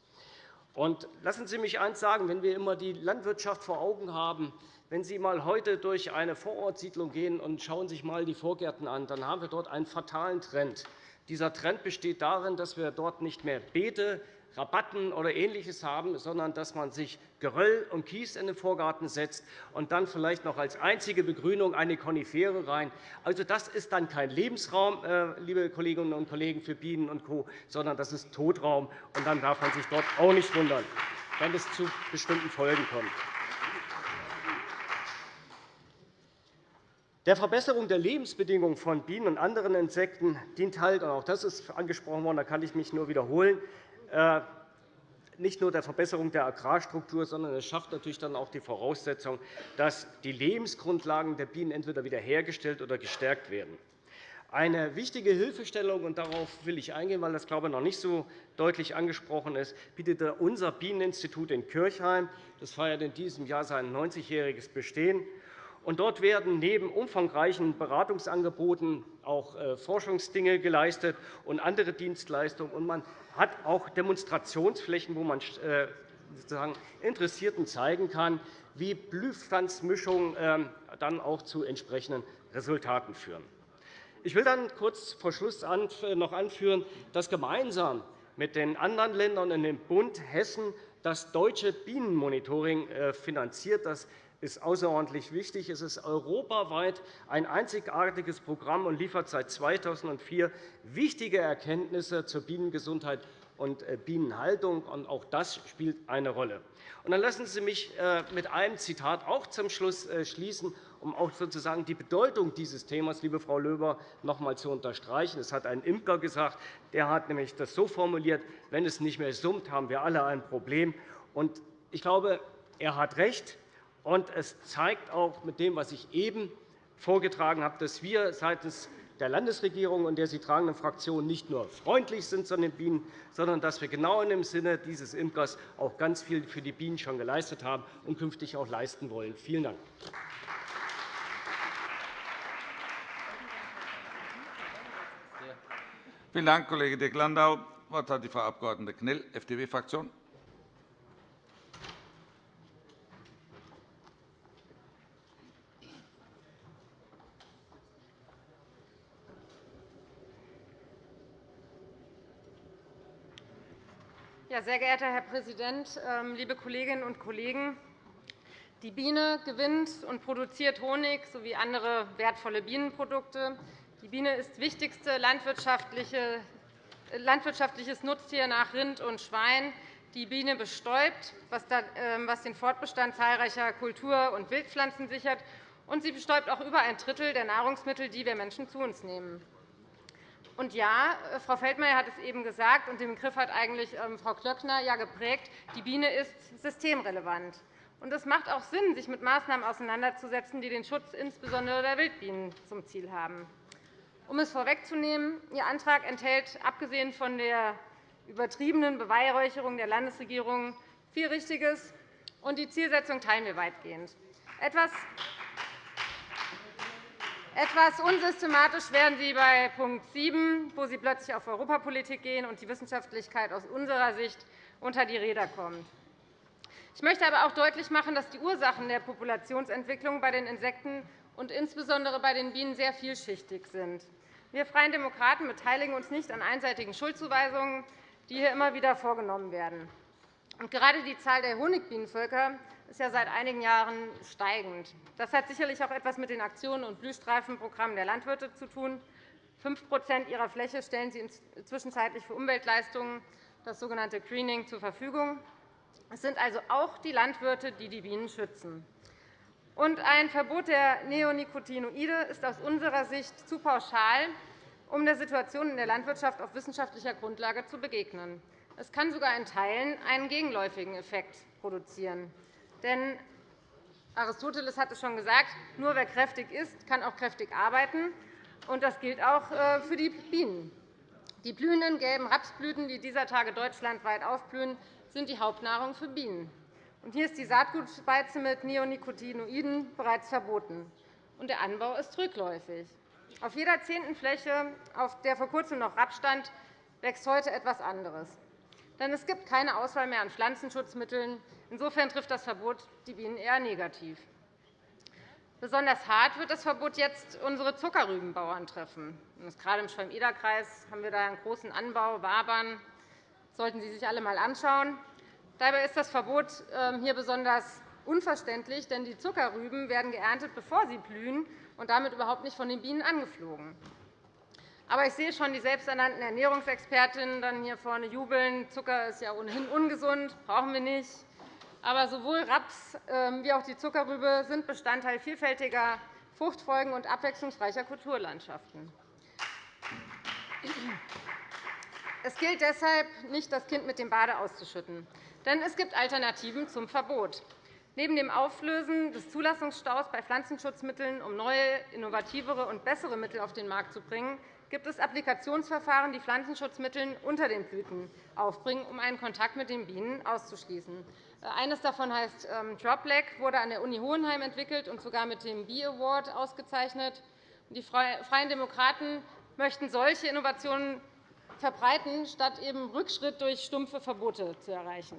Speaker 4: Lassen Sie mich eines sagen. Wenn wir immer die Landwirtschaft vor Augen haben, wenn Sie einmal heute durch eine Vorortsiedlung gehen und schauen sich einmal die Vorgärten an, dann haben wir dort einen fatalen Trend. Dieser Trend besteht darin, dass wir dort nicht mehr Beete, Rabatten oder Ähnliches haben, sondern dass man sich Geröll und Kies in den Vorgarten setzt und dann vielleicht noch als einzige Begrünung eine Konifere rein. Also, das ist dann kein Lebensraum, äh, liebe Kolleginnen und Kollegen, für Bienen und Co., sondern das ist Totraum. Und dann darf man sich dort auch nicht wundern, wenn es zu bestimmten Folgen kommt. Der Verbesserung der Lebensbedingungen von Bienen und anderen Insekten dient halt, und auch das ist angesprochen worden, da kann ich mich nur wiederholen, äh, nicht nur der Verbesserung der Agrarstruktur, sondern es schafft natürlich dann auch die Voraussetzung, dass die Lebensgrundlagen der Bienen entweder wiederhergestellt oder gestärkt werden. Eine wichtige Hilfestellung, und darauf will ich eingehen, weil das glaube ich, noch nicht so deutlich angesprochen ist, bietet unser Bieneninstitut in Kirchheim. Das feiert in diesem Jahr sein 90-jähriges Bestehen. Und dort werden neben umfangreichen Beratungsangeboten auch äh, Forschungsdinge geleistet und andere Dienstleistungen. Und man hat auch Demonstrationsflächen, wo man äh, sozusagen Interessierten zeigen kann, wie Blühpflanzmischungen ähm, dann auch zu entsprechenden Resultaten führen. Ich will dann kurz vor Schluss noch anführen, dass gemeinsam mit den anderen Ländern in dem Bund Hessen das deutsche Bienenmonitoring äh, finanziert. Das ist außerordentlich wichtig. Es ist europaweit ein einzigartiges Programm und liefert seit 2004 wichtige Erkenntnisse zur Bienengesundheit und äh, Bienenhaltung. Auch das spielt eine Rolle. dann lassen Sie mich äh, mit einem Zitat auch zum Schluss äh, schließen, um auch sozusagen die Bedeutung dieses Themas, liebe Frau Löber, noch einmal zu unterstreichen. Es hat ein Imker gesagt, der hat nämlich das so formuliert, wenn es nicht mehr summt, haben wir alle ein Problem. ich glaube, er hat recht. Und es zeigt auch mit dem, was ich eben vorgetragen habe, dass wir seitens der Landesregierung und der sie tragenden Fraktion nicht nur freundlich sind zu den Bienen, sondern dass wir genau in dem Sinne dieses Imkers auch ganz viel für die Bienen schon geleistet haben und künftig auch leisten wollen. Vielen Dank.
Speaker 5: Vielen Dank, Kollege Dirk Landau. Das Wort hat die Frau Abg. Knell, FDP-Fraktion.
Speaker 6: Sehr geehrter Herr Präsident, ähm, liebe Kolleginnen und Kollegen! Die Biene gewinnt und produziert Honig sowie andere wertvolle Bienenprodukte. Die Biene ist wichtigste landwirtschaftliches Nutztier nach Rind und Schwein. Die Biene bestäubt, ähm, was den Fortbestand zahlreicher Kultur- und Wildpflanzen sichert, und sie bestäubt auch über ein Drittel der Nahrungsmittel, die wir Menschen zu uns nehmen. Und ja, äh, Frau Feldmayer hat es eben gesagt, und den Begriff hat eigentlich ähm, Frau Klöckner ja geprägt, die Biene ist systemrelevant. Und es macht auch Sinn, sich mit Maßnahmen auseinanderzusetzen, die den Schutz insbesondere der Wildbienen zum Ziel haben. Um es vorwegzunehmen, Ihr Antrag enthält, abgesehen von der übertriebenen Beweihräucherung der Landesregierung, viel Richtiges, und die Zielsetzung teilen wir weitgehend. Etwas etwas unsystematisch werden Sie bei Punkt 7, wo Sie plötzlich auf Europapolitik gehen und die Wissenschaftlichkeit aus unserer Sicht unter die Räder kommt. Ich möchte aber auch deutlich machen, dass die Ursachen der Populationsentwicklung bei den Insekten und insbesondere bei den Bienen sehr vielschichtig sind. Wir Freien Demokraten beteiligen uns nicht an einseitigen Schuldzuweisungen, die hier immer wieder vorgenommen werden. Gerade die Zahl der Honigbienenvölker ist ja seit einigen Jahren steigend. Das hat sicherlich auch etwas mit den Aktionen und Blühstreifenprogrammen der Landwirte zu tun. 5% ihrer Fläche stellen sie zwischenzeitlich für Umweltleistungen, das sogenannte Greening, zur Verfügung. Es sind also auch die Landwirte, die die Bienen schützen. Und ein Verbot der Neonicotinoide ist aus unserer Sicht zu pauschal, um der Situation in der Landwirtschaft auf wissenschaftlicher Grundlage zu begegnen. Es kann sogar in Teilen einen gegenläufigen Effekt produzieren. Denn Aristoteles hatte schon gesagt, nur wer kräftig ist, kann auch kräftig arbeiten. Und das gilt auch äh, für die Bienen. Die blühenden gelben Rapsblüten, die dieser Tage deutschlandweit aufblühen, sind die Hauptnahrung für Bienen. Und hier ist die Saatgutspeize mit Neonicotinoiden bereits verboten. Und der Anbau ist rückläufig. Auf jeder zehnten Fläche, auf der vor kurzem noch Raps stand, wächst heute etwas anderes. Denn es gibt keine Auswahl mehr an Pflanzenschutzmitteln, Insofern trifft das Verbot die Bienen eher negativ. Besonders hart wird das Verbot jetzt unsere Zuckerrübenbauern treffen. Gerade im Schwalm-Eder-Kreis haben wir da einen großen Anbau, Wabern. Das sollten Sie sich alle einmal anschauen. Dabei ist das Verbot ähm, hier besonders unverständlich, denn die Zuckerrüben werden geerntet, bevor sie blühen und damit überhaupt nicht von den Bienen angeflogen. Aber ich sehe schon die selbsternannten Ernährungsexpertinnen dann hier vorne jubeln. Zucker ist ja ohnehin ungesund, brauchen wir nicht. Aber sowohl Raps ähm, wie auch die Zuckerrübe sind Bestandteil vielfältiger Fruchtfolgen und abwechslungsreicher Kulturlandschaften. Es gilt deshalb nicht, das Kind mit dem Bade auszuschütten. Denn es gibt Alternativen zum Verbot. Neben dem Auflösen des Zulassungsstaus bei Pflanzenschutzmitteln, um neue, innovativere und bessere Mittel auf den Markt zu bringen, gibt es Applikationsverfahren, die Pflanzenschutzmittel unter den Blüten aufbringen, um einen Kontakt mit den Bienen auszuschließen. Eines davon heißt ähm, Dropleg, wurde an der Uni Hohenheim entwickelt und sogar mit dem Bee Award ausgezeichnet. Die Freien Demokraten möchten solche Innovationen verbreiten, statt eben Rückschritt durch stumpfe Verbote zu erreichen.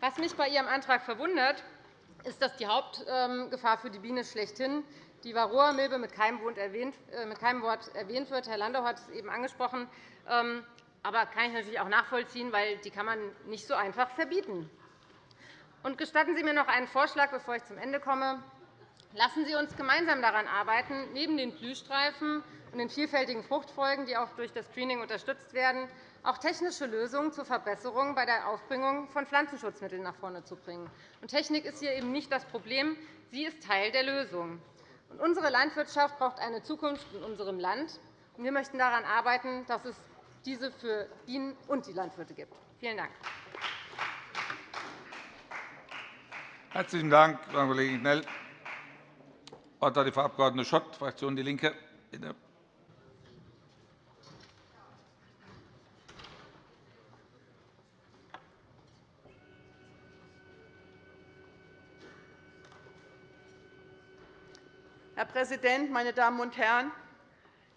Speaker 6: Was mich bei Ihrem Antrag verwundert, ist, dass die Hauptgefahr für die Biene schlechthin die Varroa-Milbe mit keinem äh, Wort erwähnt wird. Herr Landau hat es eben angesprochen. Ähm, aber kann ich natürlich auch nachvollziehen, weil die kann man nicht so einfach verbieten. Und gestatten Sie mir noch einen Vorschlag, bevor ich zum Ende komme. Lassen Sie uns gemeinsam daran arbeiten, neben den Blühstreifen und den vielfältigen Fruchtfolgen, die auch durch das Screening unterstützt werden, auch technische Lösungen zur Verbesserung bei der Aufbringung von Pflanzenschutzmitteln nach vorne zu bringen. Technik ist hier eben nicht das Problem, sie ist Teil der Lösung. Unsere Landwirtschaft braucht eine Zukunft in unserem Land. Wir möchten daran arbeiten, dass es diese für Bienen und die Landwirte gibt. Vielen Dank.
Speaker 5: Herzlichen Dank, Frau Kollegin Knell. Das Wort hat die Frau Abg. Schott, Fraktion DIE LINKE. Bitte.
Speaker 3: Herr
Speaker 7: Präsident, meine Damen und Herren!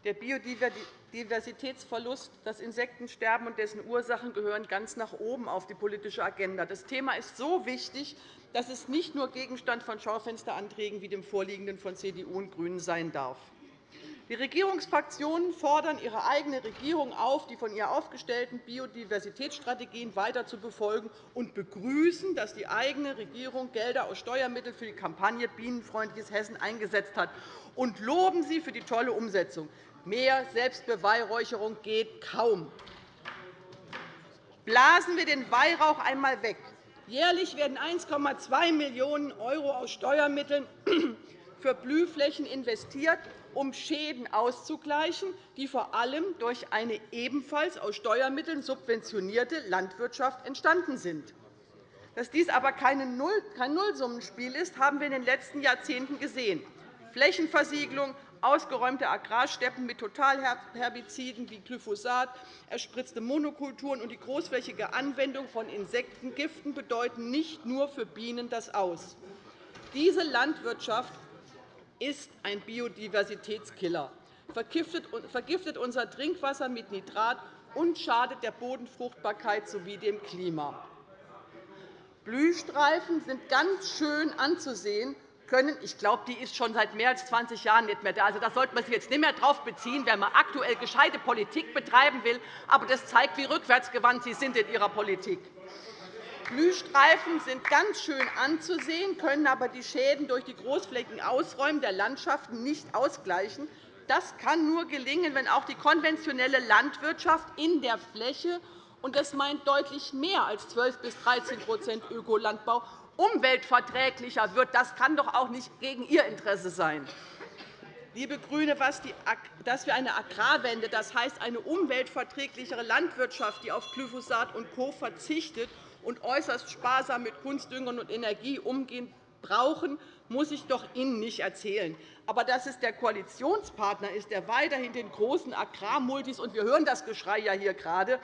Speaker 7: Der Biodiversitätsverlust, das Insektensterben und dessen Ursachen gehören ganz nach oben auf die politische Agenda. Das Thema ist so wichtig, dass es nicht nur Gegenstand von Schaufensteranträgen wie dem vorliegenden von CDU und GRÜNEN sein darf. Die Regierungsfraktionen fordern ihre eigene Regierung auf, die von ihr aufgestellten Biodiversitätsstrategien weiter zu befolgen und begrüßen, dass die eigene Regierung Gelder aus Steuermitteln für die Kampagne Bienenfreundliches Hessen eingesetzt hat, und loben sie für die tolle Umsetzung. Mehr Selbstbeweihräucherung geht kaum. Blasen wir den Weihrauch einmal weg. Jährlich werden 1,2 Millionen € aus Steuermitteln für Blühflächen investiert, um Schäden auszugleichen, die vor allem durch eine ebenfalls aus Steuermitteln subventionierte Landwirtschaft entstanden sind. Dass dies aber kein Nullsummenspiel ist, haben wir in den letzten Jahrzehnten gesehen. Flächenversiegelung, ausgeräumte Agrarsteppen mit Totalherbiziden wie Glyphosat, erspritzte Monokulturen und die großflächige Anwendung von Insektengiften bedeuten nicht nur für Bienen das Aus. Diese Landwirtschaft ist ein Biodiversitätskiller, vergiftet unser Trinkwasser mit Nitrat und schadet der Bodenfruchtbarkeit sowie dem Klima. Blühstreifen sind ganz schön anzusehen, können. Ich glaube, die ist schon seit mehr als 20 Jahren nicht mehr da. Also, da sollte man sich jetzt nicht mehr darauf beziehen, wenn man aktuell gescheite Politik betreiben will. Aber das zeigt, wie rückwärtsgewandt Sie sind in Ihrer Politik. Blühstreifen sind ganz schön anzusehen, können aber die Schäden durch die großflächigen Ausräumen der Landschaften nicht ausgleichen. Das kann nur gelingen, wenn auch die konventionelle Landwirtschaft in der Fläche und das meint deutlich mehr als 12 bis 13% Ökolandbau umweltverträglicher wird. Das kann doch auch nicht gegen Ihr Interesse sein. Liebe GRÜNE, dass wir eine Agrarwende, das heißt eine umweltverträglichere Landwirtschaft, die auf Glyphosat und Co. verzichtet und äußerst sparsam mit Kunstdüngern und Energie umgehen, brauchen, muss ich doch Ihnen nicht erzählen. Aber dass es der Koalitionspartner ist, der weiterhin den großen Agrarmultis – und wir hören das Geschrei ja hier gerade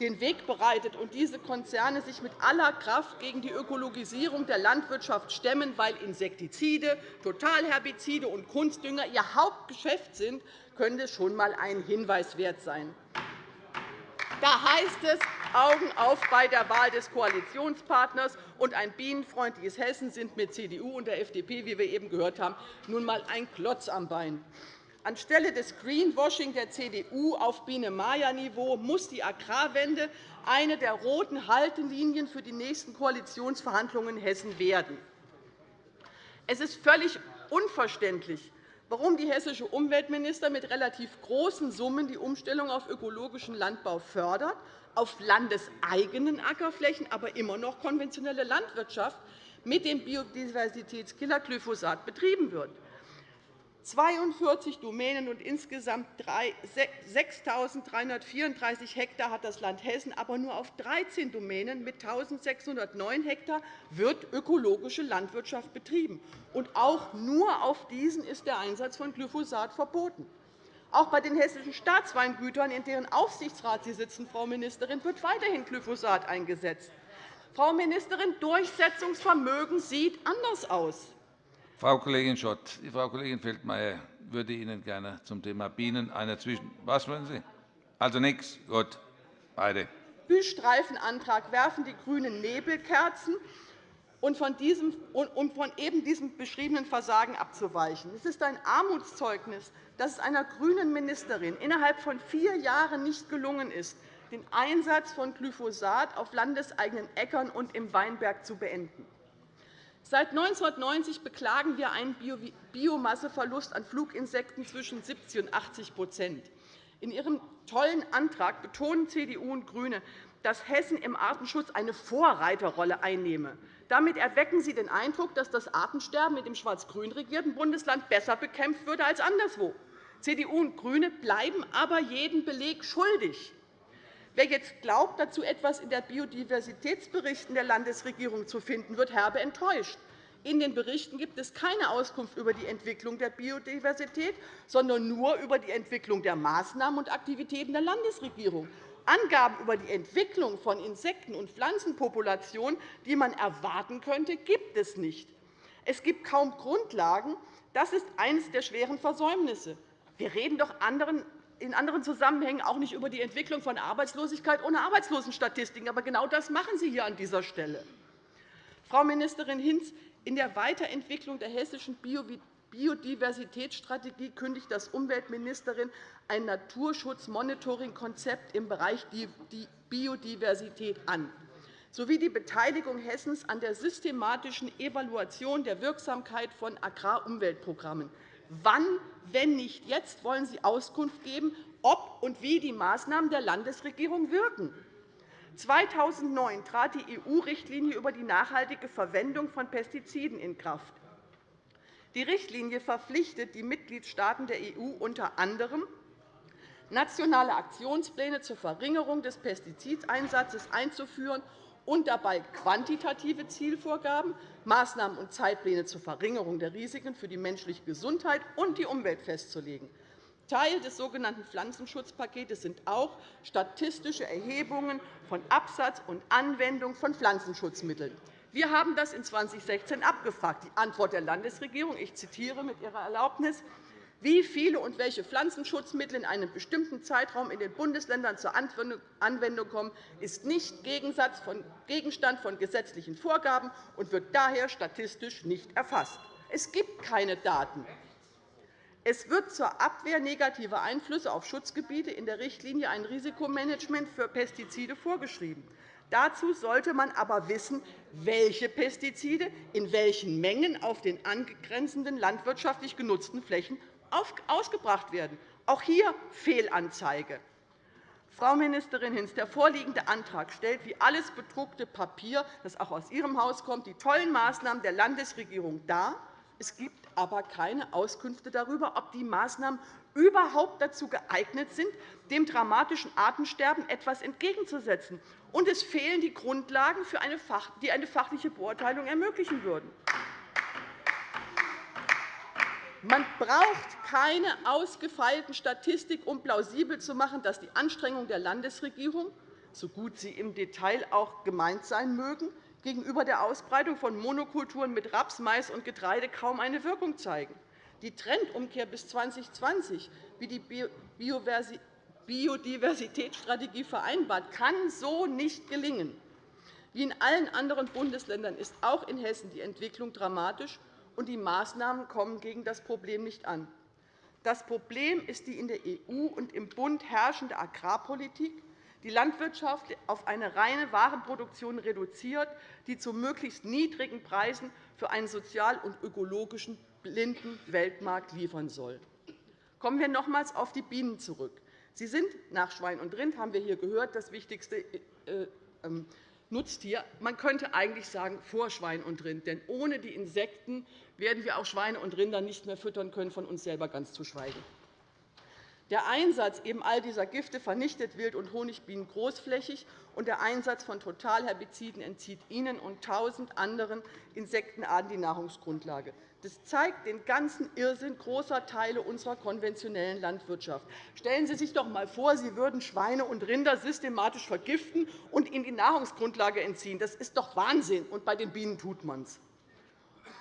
Speaker 7: den Weg bereitet und diese Konzerne sich mit aller Kraft gegen die Ökologisierung der Landwirtschaft stemmen, weil Insektizide, Totalherbizide und Kunstdünger ihr Hauptgeschäft sind, könnte schon einmal ein Hinweis wert sein. Da heißt es, Augen auf bei der Wahl des Koalitionspartners. Und ein bienenfreundliches Hessen sind mit CDU und der FDP, wie wir eben gehört haben, nun einmal ein Klotz am Bein. Anstelle des Greenwashing der CDU auf Biene-Maja-Niveau muss die Agrarwende eine der roten Haltelinien für die nächsten Koalitionsverhandlungen in Hessen werden. Es ist völlig unverständlich, warum die hessische Umweltminister mit relativ großen Summen die Umstellung auf ökologischen Landbau fördert, auf landeseigenen Ackerflächen aber immer noch konventionelle Landwirtschaft mit dem Biodiversitätskiller Glyphosat betrieben wird. 42 Domänen und insgesamt 6.334 Hektar hat das Land Hessen, aber nur auf 13 Domänen mit 1.609 Hektar wird ökologische Landwirtschaft betrieben. Und auch nur auf diesen ist der Einsatz von Glyphosat verboten. Auch bei den hessischen Staatsweingütern, in deren Aufsichtsrat Sie sitzen, Frau Ministerin, wird weiterhin Glyphosat eingesetzt. Frau Ministerin, Durchsetzungsvermögen sieht anders aus.
Speaker 5: Frau Kollegin Schott, Frau Kollegin Feldmayer würde Ihnen gerne zum Thema Bienen eine Zwischen Was wollen Sie? Also nichts. Gut. Beide.
Speaker 7: Blühstreifenantrag werfen die GRÜNEN Nebelkerzen, um von, diesem, um von eben diesem beschriebenen Versagen abzuweichen. Es ist ein Armutszeugnis, dass es einer grünen Ministerin innerhalb von vier Jahren nicht gelungen ist, den Einsatz von Glyphosat auf landeseigenen Äckern und im Weinberg zu beenden. Seit 1990 beklagen wir einen Biomasseverlust an Fluginsekten zwischen 70 und 80% In Ihrem tollen Antrag betonen CDU und GRÜNE, dass Hessen im Artenschutz eine Vorreiterrolle einnehme. Damit erwecken Sie den Eindruck, dass das Artensterben mit dem schwarz-grün regierten Bundesland besser bekämpft würde als anderswo. CDU und GRÜNE bleiben aber jeden Beleg schuldig. Wer jetzt glaubt, dazu etwas in den Biodiversitätsberichten der Landesregierung zu finden, wird herbe enttäuscht. In den Berichten gibt es keine Auskunft über die Entwicklung der Biodiversität, sondern nur über die Entwicklung der Maßnahmen und Aktivitäten der Landesregierung. Angaben über die Entwicklung von Insekten- und Pflanzenpopulationen, die man erwarten könnte, gibt es nicht. Es gibt kaum Grundlagen, Das ist eines der schweren Versäumnisse. Wir reden doch in anderen Zusammenhängen auch nicht über die Entwicklung von Arbeitslosigkeit ohne Arbeitslosenstatistiken. Aber genau das machen Sie hier an dieser Stelle. Frau Ministerin Hinz, in der Weiterentwicklung der hessischen Biodiversitätsstrategie kündigt das Umweltministerin ein Naturschutzmonitoring-Konzept im Bereich Biodiversität an sowie die Beteiligung Hessens an der systematischen Evaluation der Wirksamkeit von Agrarumweltprogrammen. Wann, wenn nicht jetzt, wollen Sie Auskunft geben, ob und wie die Maßnahmen der Landesregierung wirken? 2009 trat die EU-Richtlinie über die nachhaltige Verwendung von Pestiziden in Kraft. Die Richtlinie verpflichtet die Mitgliedstaaten der EU unter anderem, nationale Aktionspläne zur Verringerung des Pestizideinsatzes einzuführen und dabei quantitative Zielvorgaben, Maßnahmen und Zeitpläne zur Verringerung der Risiken für die menschliche Gesundheit und die Umwelt festzulegen. Teil des sogenannten Pflanzenschutzpakets sind auch statistische Erhebungen von Absatz und Anwendung von Pflanzenschutzmitteln. Wir haben das in 2016 abgefragt. Die Antwort der Landesregierung, ich zitiere mit Ihrer Erlaubnis, wie viele und welche Pflanzenschutzmittel in einem bestimmten Zeitraum in den Bundesländern zur Anwendung kommen, ist nicht Gegenstand von gesetzlichen Vorgaben und wird daher statistisch nicht erfasst. Es gibt keine Daten. Es wird zur Abwehr negativer Einflüsse auf Schutzgebiete in der Richtlinie ein Risikomanagement für Pestizide vorgeschrieben. Dazu sollte man aber wissen, welche Pestizide in welchen Mengen auf den angrenzenden landwirtschaftlich genutzten Flächen ausgebracht werden. Auch hier Fehlanzeige. Frau Ministerin Hinz, der vorliegende Antrag stellt wie alles bedruckte Papier, das auch aus Ihrem Haus kommt, die tollen Maßnahmen der Landesregierung dar. Es gibt aber keine Auskünfte darüber, ob die Maßnahmen überhaupt dazu geeignet sind, dem dramatischen Artensterben etwas entgegenzusetzen. Und es fehlen die Grundlagen, die eine fachliche Beurteilung ermöglichen würden. Man braucht keine ausgefeilten Statistik, um plausibel zu machen, dass die Anstrengungen der Landesregierung, so gut sie im Detail auch gemeint sein mögen, gegenüber der Ausbreitung von Monokulturen mit Raps, Mais und Getreide kaum eine Wirkung zeigen. Die Trendumkehr bis 2020, wie die Biodiversitätsstrategie vereinbart, kann so nicht gelingen. Wie in allen anderen Bundesländern ist auch in Hessen die Entwicklung dramatisch, und die Maßnahmen kommen gegen das Problem nicht an. Das Problem ist die in der EU und im Bund herrschende Agrarpolitik, die Landwirtschaft auf eine reine Warenproduktion reduziert, die zu möglichst niedrigen Preisen für einen sozial und ökologischen blinden Weltmarkt liefern soll. Kommen wir nochmals auf die Bienen zurück. Sie sind nach Schwein und Rind, haben wir hier gehört, das wichtigste äh, ähm, Nutztier. Man könnte eigentlich sagen vor Schwein und Rind. Denn ohne die Insekten werden wir auch Schweine und Rinder nicht mehr füttern können, von uns selber ganz zu schweigen. Der Einsatz eben all dieser Gifte vernichtet Wild- und Honigbienen großflächig, und der Einsatz von Totalherbiziden entzieht ihnen und tausend anderen Insektenarten die Nahrungsgrundlage. Das zeigt den ganzen Irrsinn großer Teile unserer konventionellen Landwirtschaft. Stellen Sie sich doch einmal vor, Sie würden Schweine und Rinder systematisch vergiften und ihnen die Nahrungsgrundlage entziehen. Das ist doch Wahnsinn, und bei den Bienen tut man es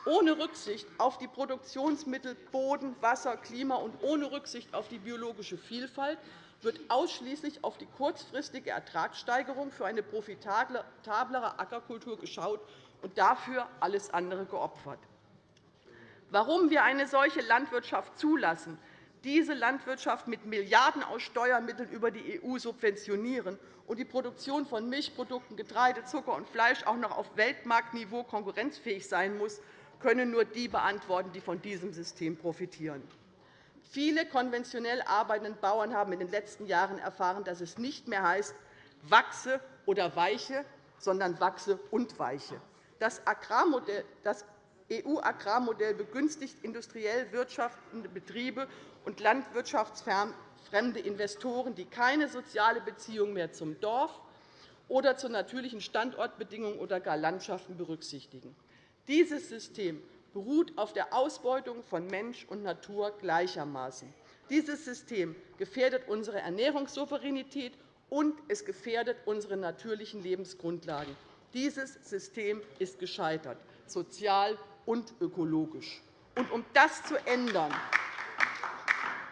Speaker 7: ohne Rücksicht auf die Produktionsmittel, Boden, Wasser, Klima und ohne Rücksicht auf die biologische Vielfalt wird ausschließlich auf die kurzfristige Ertragssteigerung für eine profitablere Ackerkultur geschaut und dafür alles andere geopfert. Warum wir eine solche Landwirtschaft zulassen, diese Landwirtschaft mit Milliarden aus Steuermitteln über die EU subventionieren und die Produktion von Milchprodukten, Getreide, Zucker und Fleisch auch noch auf Weltmarktniveau konkurrenzfähig sein muss, können nur die beantworten, die von diesem System profitieren. Viele konventionell arbeitende Bauern haben in den letzten Jahren erfahren, dass es nicht mehr heißt, wachse oder weiche, sondern wachse und weiche. Das EU-Agrarmodell begünstigt industriell wirtschaftende Betriebe und landwirtschaftsfremde Investoren, die keine soziale Beziehung mehr zum Dorf oder zu natürlichen Standortbedingungen oder gar Landschaften berücksichtigen. Dieses System beruht auf der Ausbeutung von Mensch und Natur gleichermaßen. Dieses System gefährdet unsere Ernährungssouveränität und es gefährdet unsere natürlichen Lebensgrundlagen. Dieses System ist gescheitert, sozial und ökologisch. Und um das zu ändern,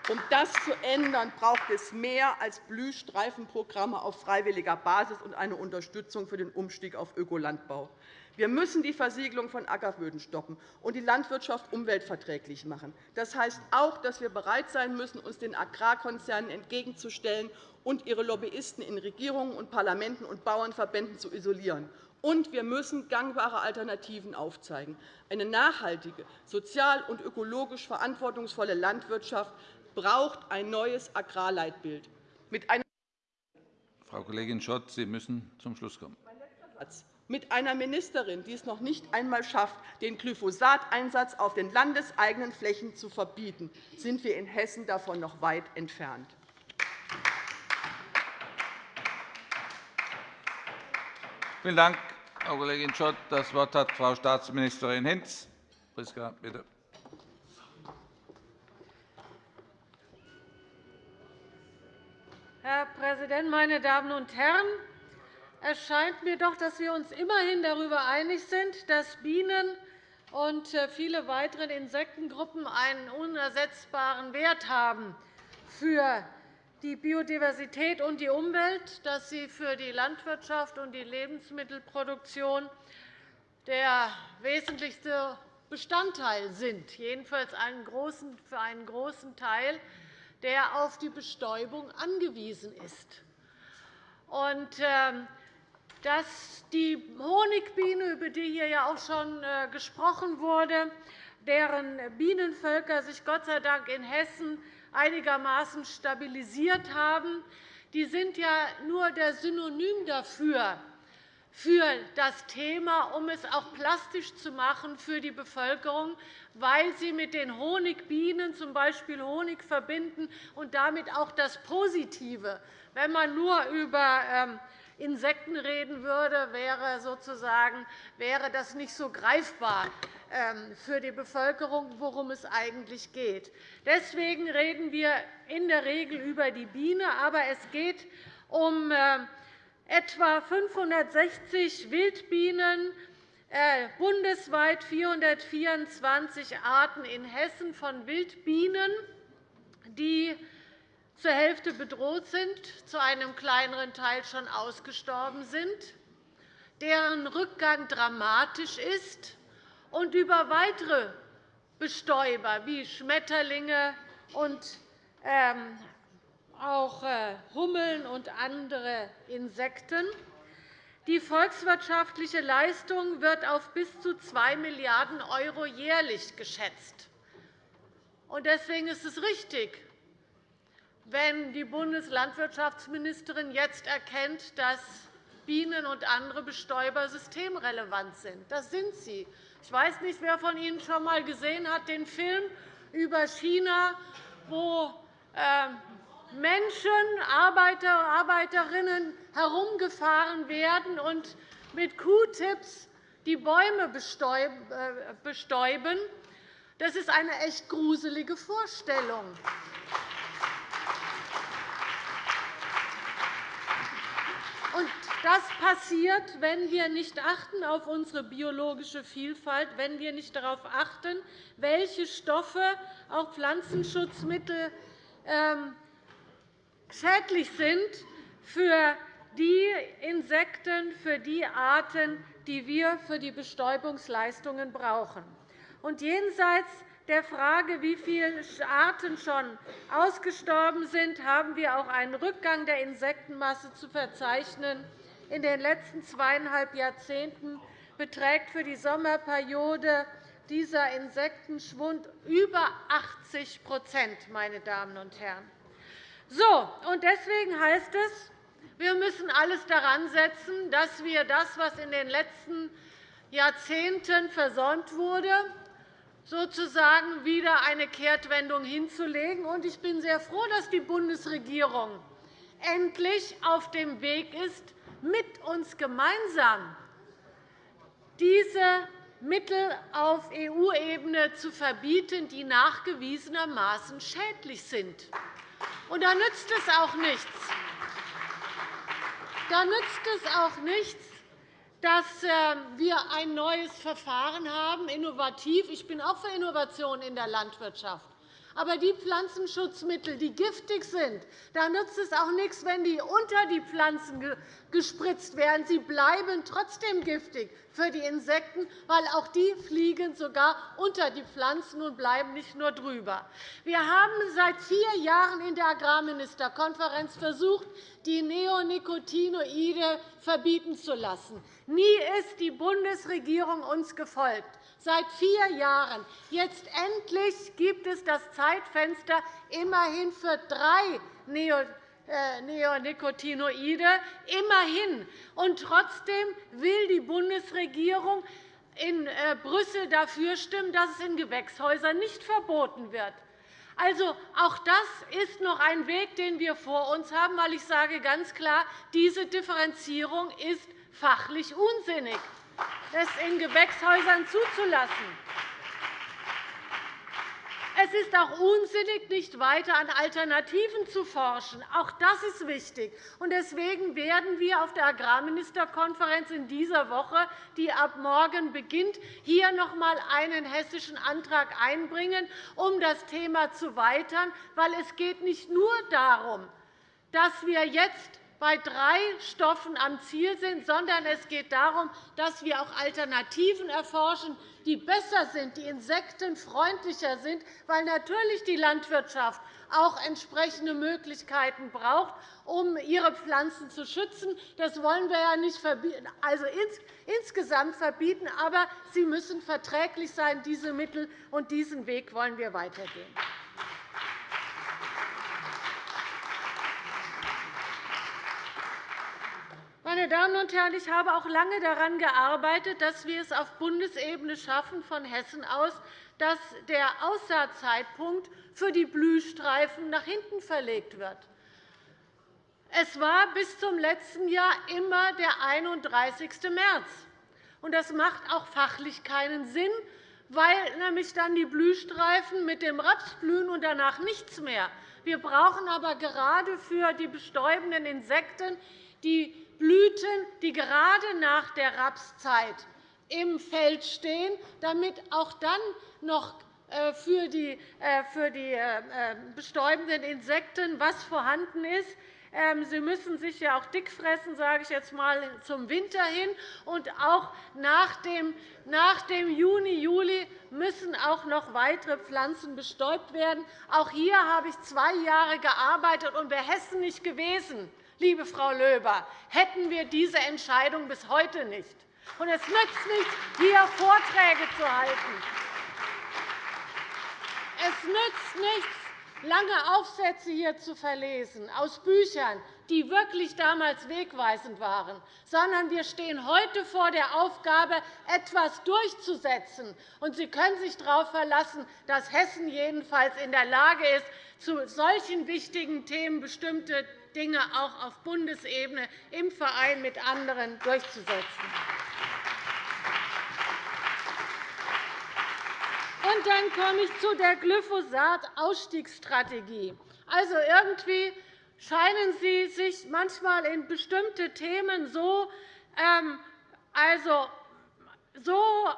Speaker 7: um das zu ändern, braucht es mehr als Blühstreifenprogramme auf freiwilliger Basis und eine Unterstützung für den Umstieg auf Ökolandbau. Wir müssen die Versiegelung von Ackerböden stoppen und die Landwirtschaft umweltverträglich machen. Das heißt auch, dass wir bereit sein müssen, uns den Agrarkonzernen entgegenzustellen und ihre Lobbyisten in Regierungen und Parlamenten und Bauernverbänden zu isolieren. Und wir müssen gangbare Alternativen aufzeigen. Eine nachhaltige, sozial und ökologisch verantwortungsvolle Landwirtschaft braucht ein neues Agrarleitbild. Mit einer
Speaker 5: Frau Kollegin Schott, Sie müssen zum Schluss kommen.
Speaker 7: Mit einer Ministerin, die es noch nicht einmal schafft, den Glyphosateinsatz auf den landeseigenen Flächen zu verbieten, sind wir in Hessen davon noch weit entfernt.
Speaker 5: Vielen Dank, Frau Kollegin Schott. Das Wort hat Frau Staatsministerin Hinz. Priska, bitte.
Speaker 8: Herr Präsident, meine Damen und Herren! Es scheint mir doch, dass wir uns immerhin darüber einig sind, dass Bienen und äh, viele weitere Insektengruppen einen unersetzbaren Wert haben für die Biodiversität und die Umwelt, dass sie für die Landwirtschaft und die Lebensmittelproduktion der wesentlichste Bestandteil sind, jedenfalls für einen großen Teil, der auf die Bestäubung angewiesen ist. Dass die Honigbiene, über die hier ja auch schon äh, gesprochen wurde, deren Bienenvölker sich Gott sei Dank in Hessen einigermaßen stabilisiert haben, die sind ja nur der Synonym dafür, für das Thema, um es auch plastisch zu machen für die Bevölkerung, weil sie mit den Honigbienen z. B. Honig verbinden und damit auch das Positive. Wenn man nur über ähm, Insekten reden würde, wäre, sozusagen, wäre das nicht so greifbar ähm, für die Bevölkerung, worum es eigentlich geht. Deswegen reden wir in der Regel über die Biene, aber es geht um ähm, etwa 560 Wildbienen, äh, bundesweit 424 Arten in Hessen von Wildbienen, die zur Hälfte bedroht sind, zu einem kleineren Teil schon ausgestorben sind, deren Rückgang dramatisch ist, und über weitere Bestäuber wie Schmetterlinge und ähm, auch äh, Hummeln und andere Insekten. Die volkswirtschaftliche Leistung wird auf bis zu 2 Milliarden € jährlich geschätzt. Deswegen ist es richtig, wenn die Bundeslandwirtschaftsministerin jetzt erkennt, dass Bienen und andere Bestäuber systemrelevant sind. Das sind sie. Ich weiß nicht, wer von Ihnen schon einmal gesehen hat den Film über China, wo ähm, Menschen, Arbeiter und Arbeiterinnen herumgefahren werden und mit Q-Tips die Bäume äh, bestäuben. Das ist eine echt gruselige Vorstellung. Und das passiert, wenn wir nicht achten auf unsere biologische Vielfalt, wenn wir nicht darauf achten, welche Stoffe, auch Pflanzenschutzmittel, ähm, schädlich sind für die Insekten, für die Arten, die wir für die Bestäubungsleistungen brauchen. Und jenseits der Frage, wie viele Arten schon ausgestorben sind, haben wir auch einen Rückgang der Insektenmasse zu verzeichnen. In den letzten zweieinhalb Jahrzehnten beträgt für die Sommerperiode dieser Insektenschwund über 80 meine Damen und Herren. So, und deswegen heißt es, wir müssen alles daran setzen, dass wir das, was in den letzten Jahrzehnten versäumt wurde, sozusagen wieder eine Kehrtwendung hinzulegen. Ich bin sehr froh, dass die Bundesregierung endlich auf dem Weg ist, mit uns gemeinsam diese Mittel auf EU-Ebene zu verbieten, die nachgewiesenermaßen schädlich sind. Und da nützt es auch nichts. Da nützt es auch nichts, dass ähm, wir ein neues Verfahren haben, innovativ. Ich bin auch für Innovation in der Landwirtschaft. Aber die Pflanzenschutzmittel, die giftig sind, da nützt es auch nichts, wenn die unter die Pflanzen gespritzt werden. Sie bleiben trotzdem giftig für die Insekten, weil auch die fliegen sogar unter die Pflanzen und bleiben nicht nur drüber. Wir haben seit vier Jahren in der Agrarministerkonferenz versucht, die Neonicotinoide verbieten zu lassen. Nie ist die Bundesregierung uns gefolgt seit vier Jahren. Jetzt endlich gibt es das Zeitfenster immerhin für drei äh, Neonicotinoide. Immerhin. Und trotzdem will die Bundesregierung in äh, Brüssel dafür stimmen, dass es in Gewächshäusern nicht verboten wird. Also, auch das ist noch ein Weg, den wir vor uns haben, weil ich sage ganz klar, diese Differenzierung ist fachlich unsinnig das in Gewächshäusern zuzulassen. Es ist auch unsinnig, nicht weiter an Alternativen zu forschen. Auch das ist wichtig. Deswegen werden wir auf der Agrarministerkonferenz in dieser Woche, die ab morgen beginnt, hier noch einmal einen hessischen Antrag einbringen, um das Thema zu weitern. Weil es geht nicht nur darum, dass wir jetzt bei drei Stoffen am Ziel sind, sondern es geht darum, dass wir auch Alternativen erforschen, die besser sind, die insektenfreundlicher sind, weil natürlich die Landwirtschaft auch entsprechende Möglichkeiten braucht, um ihre Pflanzen zu schützen. Das wollen wir ja nicht also insgesamt verbieten, aber sie müssen verträglich sein, diese Mittel, und diesen Weg wollen wir weitergehen. Meine Damen und Herren, ich habe auch lange daran gearbeitet, dass wir es auf Bundesebene schaffen, von Hessen aus, dass der Aussaatzeitpunkt für die Blühstreifen nach hinten verlegt wird. Es war bis zum letzten Jahr immer der 31. März. Das macht auch fachlich keinen Sinn, weil nämlich dann die Blühstreifen mit dem Raps blühen und danach nichts mehr. Wir brauchen aber gerade für die bestäubenden Insekten die Blüten, die gerade nach der Rapszeit im Feld stehen, damit auch dann noch äh, für die, äh, äh, bestäubenden Insekten was vorhanden ist. Ähm, sie müssen sich ja auch dick fressen, sage ich jetzt mal, zum Winter hin. Und auch nach dem, nach dem Juni, Juli müssen auch noch weitere Pflanzen bestäubt werden. Auch hier habe ich zwei Jahre gearbeitet und wäre Hessen nicht gewesen, liebe Frau Löber, hätten wir diese Entscheidung bis heute nicht. Und es nützt nichts, hier Vorträge zu halten. Es nützt nichts, lange Aufsätze hier zu verlesen aus Büchern, die wirklich damals wegweisend waren, sondern wir stehen heute vor der Aufgabe, etwas durchzusetzen. Und Sie können sich darauf verlassen, dass Hessen jedenfalls in der Lage ist, zu solchen wichtigen Themen bestimmte Dinge auch auf Bundesebene im Verein mit anderen durchzusetzen. Und dann komme ich zu der Glyphosat-Ausstiegsstrategie. Also irgendwie scheinen Sie sich manchmal in bestimmte Themen so, ähm, also, so äh,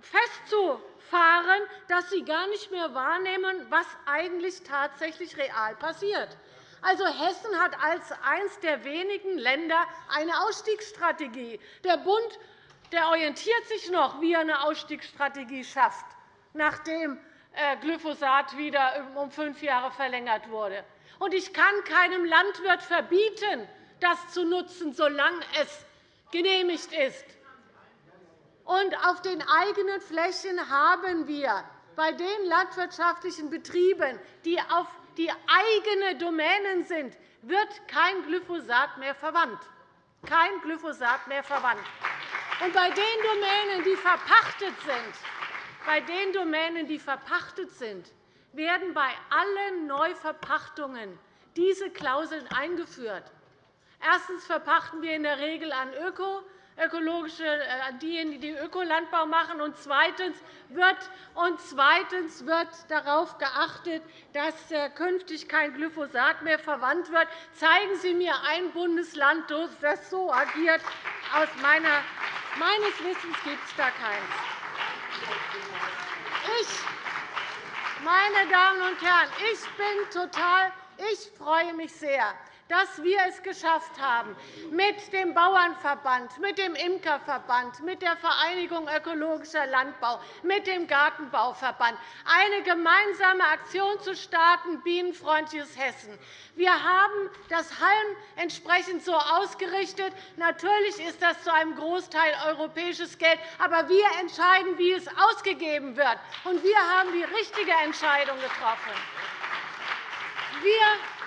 Speaker 8: festzufahren, dass Sie gar nicht mehr wahrnehmen, was eigentlich tatsächlich real passiert. Also Hessen hat als eines der wenigen Länder eine Ausstiegsstrategie. Der Bund der orientiert sich noch, wie er eine Ausstiegsstrategie schafft, nachdem äh, Glyphosat wieder um fünf Jahre verlängert wurde. ich kann keinem Landwirt verbieten, das zu nutzen, solange es genehmigt ist. Auf den eigenen Flächen haben wir bei den landwirtschaftlichen Betrieben, die auf die eigene Domänen sind, wird kein Glyphosat mehr verwandt. Kein Glyphosat mehr verwandt. Und bei den Domänen, die verpachtet sind, bei den Domänen, die verpachtet sind, werden bei allen Neuverpachtungen diese Klauseln eingeführt. Erstens verpachten wir in der Regel an Öko, ökologische, äh, diejenigen, die Ökolandbau machen. Und zweitens wird, und zweitens wird darauf geachtet, dass äh, künftig kein Glyphosat mehr verwandt wird. Zeigen Sie mir ein Bundesland, das so agiert aus meiner Meines Wissens gibt es da keins. Ich, meine Damen und Herren, ich bin total ich freue mich sehr, dass wir es geschafft haben, mit dem Bauernverband, mit dem Imkerverband, mit der Vereinigung Ökologischer Landbau, mit dem Gartenbauverband eine gemeinsame Aktion zu starten, Bienenfreundliches Hessen. Wir haben das Halm entsprechend so ausgerichtet. Natürlich ist das zu einem Großteil europäisches Geld, aber wir entscheiden, wie es ausgegeben wird. Und wir haben die richtige Entscheidung getroffen. Wir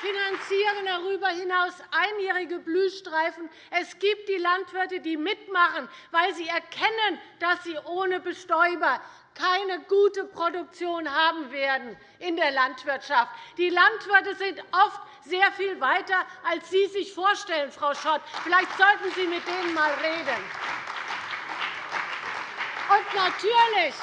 Speaker 8: finanzieren darüber hinaus einjährige Blühstreifen. Es gibt die Landwirte, die mitmachen, weil sie erkennen, dass sie ohne Bestäuber keine gute Produktion haben werden in der Landwirtschaft. Die Landwirte sind oft sehr viel weiter, als Sie sich vorstellen, Frau Schott. Vielleicht sollten Sie mit denen einmal reden. Und natürlich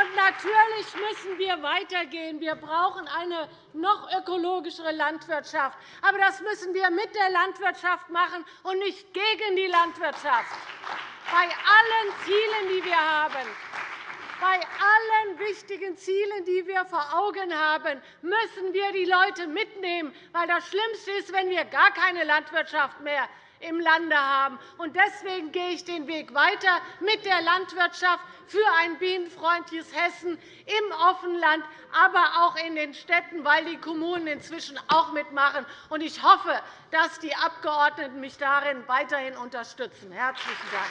Speaker 8: und natürlich müssen wir weitergehen. Wir brauchen eine noch ökologischere Landwirtschaft. Aber das müssen wir mit der Landwirtschaft machen und nicht gegen die Landwirtschaft. Bei allen Zielen, die wir haben, bei allen wichtigen Zielen, die wir vor Augen haben, müssen wir die Leute mitnehmen. Weil das Schlimmste ist, wenn wir gar keine Landwirtschaft mehr im Lande haben. Deswegen gehe ich den Weg weiter mit der Landwirtschaft für ein bienenfreundliches Hessen im Offenland, aber auch in den Städten, weil die Kommunen inzwischen auch mitmachen. Ich hoffe, dass die Abgeordneten mich darin weiterhin unterstützen. – Herzlichen Dank.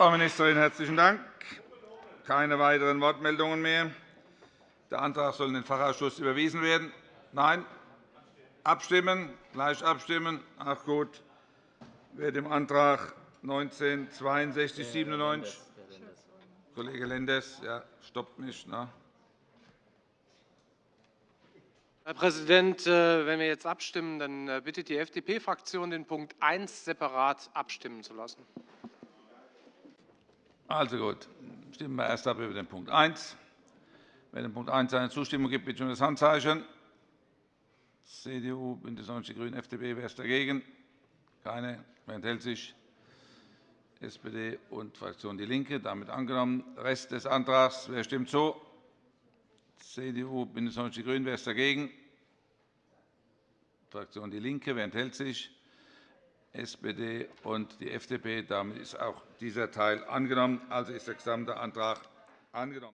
Speaker 5: Frau Ministerin, herzlichen Dank. Keine weiteren Wortmeldungen mehr. Der Antrag soll in den Fachausschuss überwiesen werden. Nein? Abstimmen? Gleich abstimmen? Ach gut. Wer dem Antrag 19 62 97 Kollege Lenders, ja, stoppt mich. Ne?
Speaker 9: Herr Präsident, äh, wenn wir jetzt abstimmen, dann äh, bittet die FDP-Fraktion, den Punkt 1 separat abstimmen zu lassen.
Speaker 5: Also gut, stimmen wir erst ab über den Punkt 1. Wer dem Punkt 1 seine Zustimmung gibt, bitte um das Handzeichen. CDU, BÜNDNIS 90 die GRÜNEN, FDP. Wer ist dagegen? Keine. Wer enthält sich? SPD und Fraktion DIE LINKE. Damit angenommen. Rest des Antrags. Wer stimmt zu? CDU, BÜNDNIS 90 die GRÜNEN. Wer ist dagegen? Fraktion DIE LINKE. Wer enthält sich? SPD und die FDP. Damit ist auch dieser Teil angenommen. Also ist der gesamte Antrag angenommen.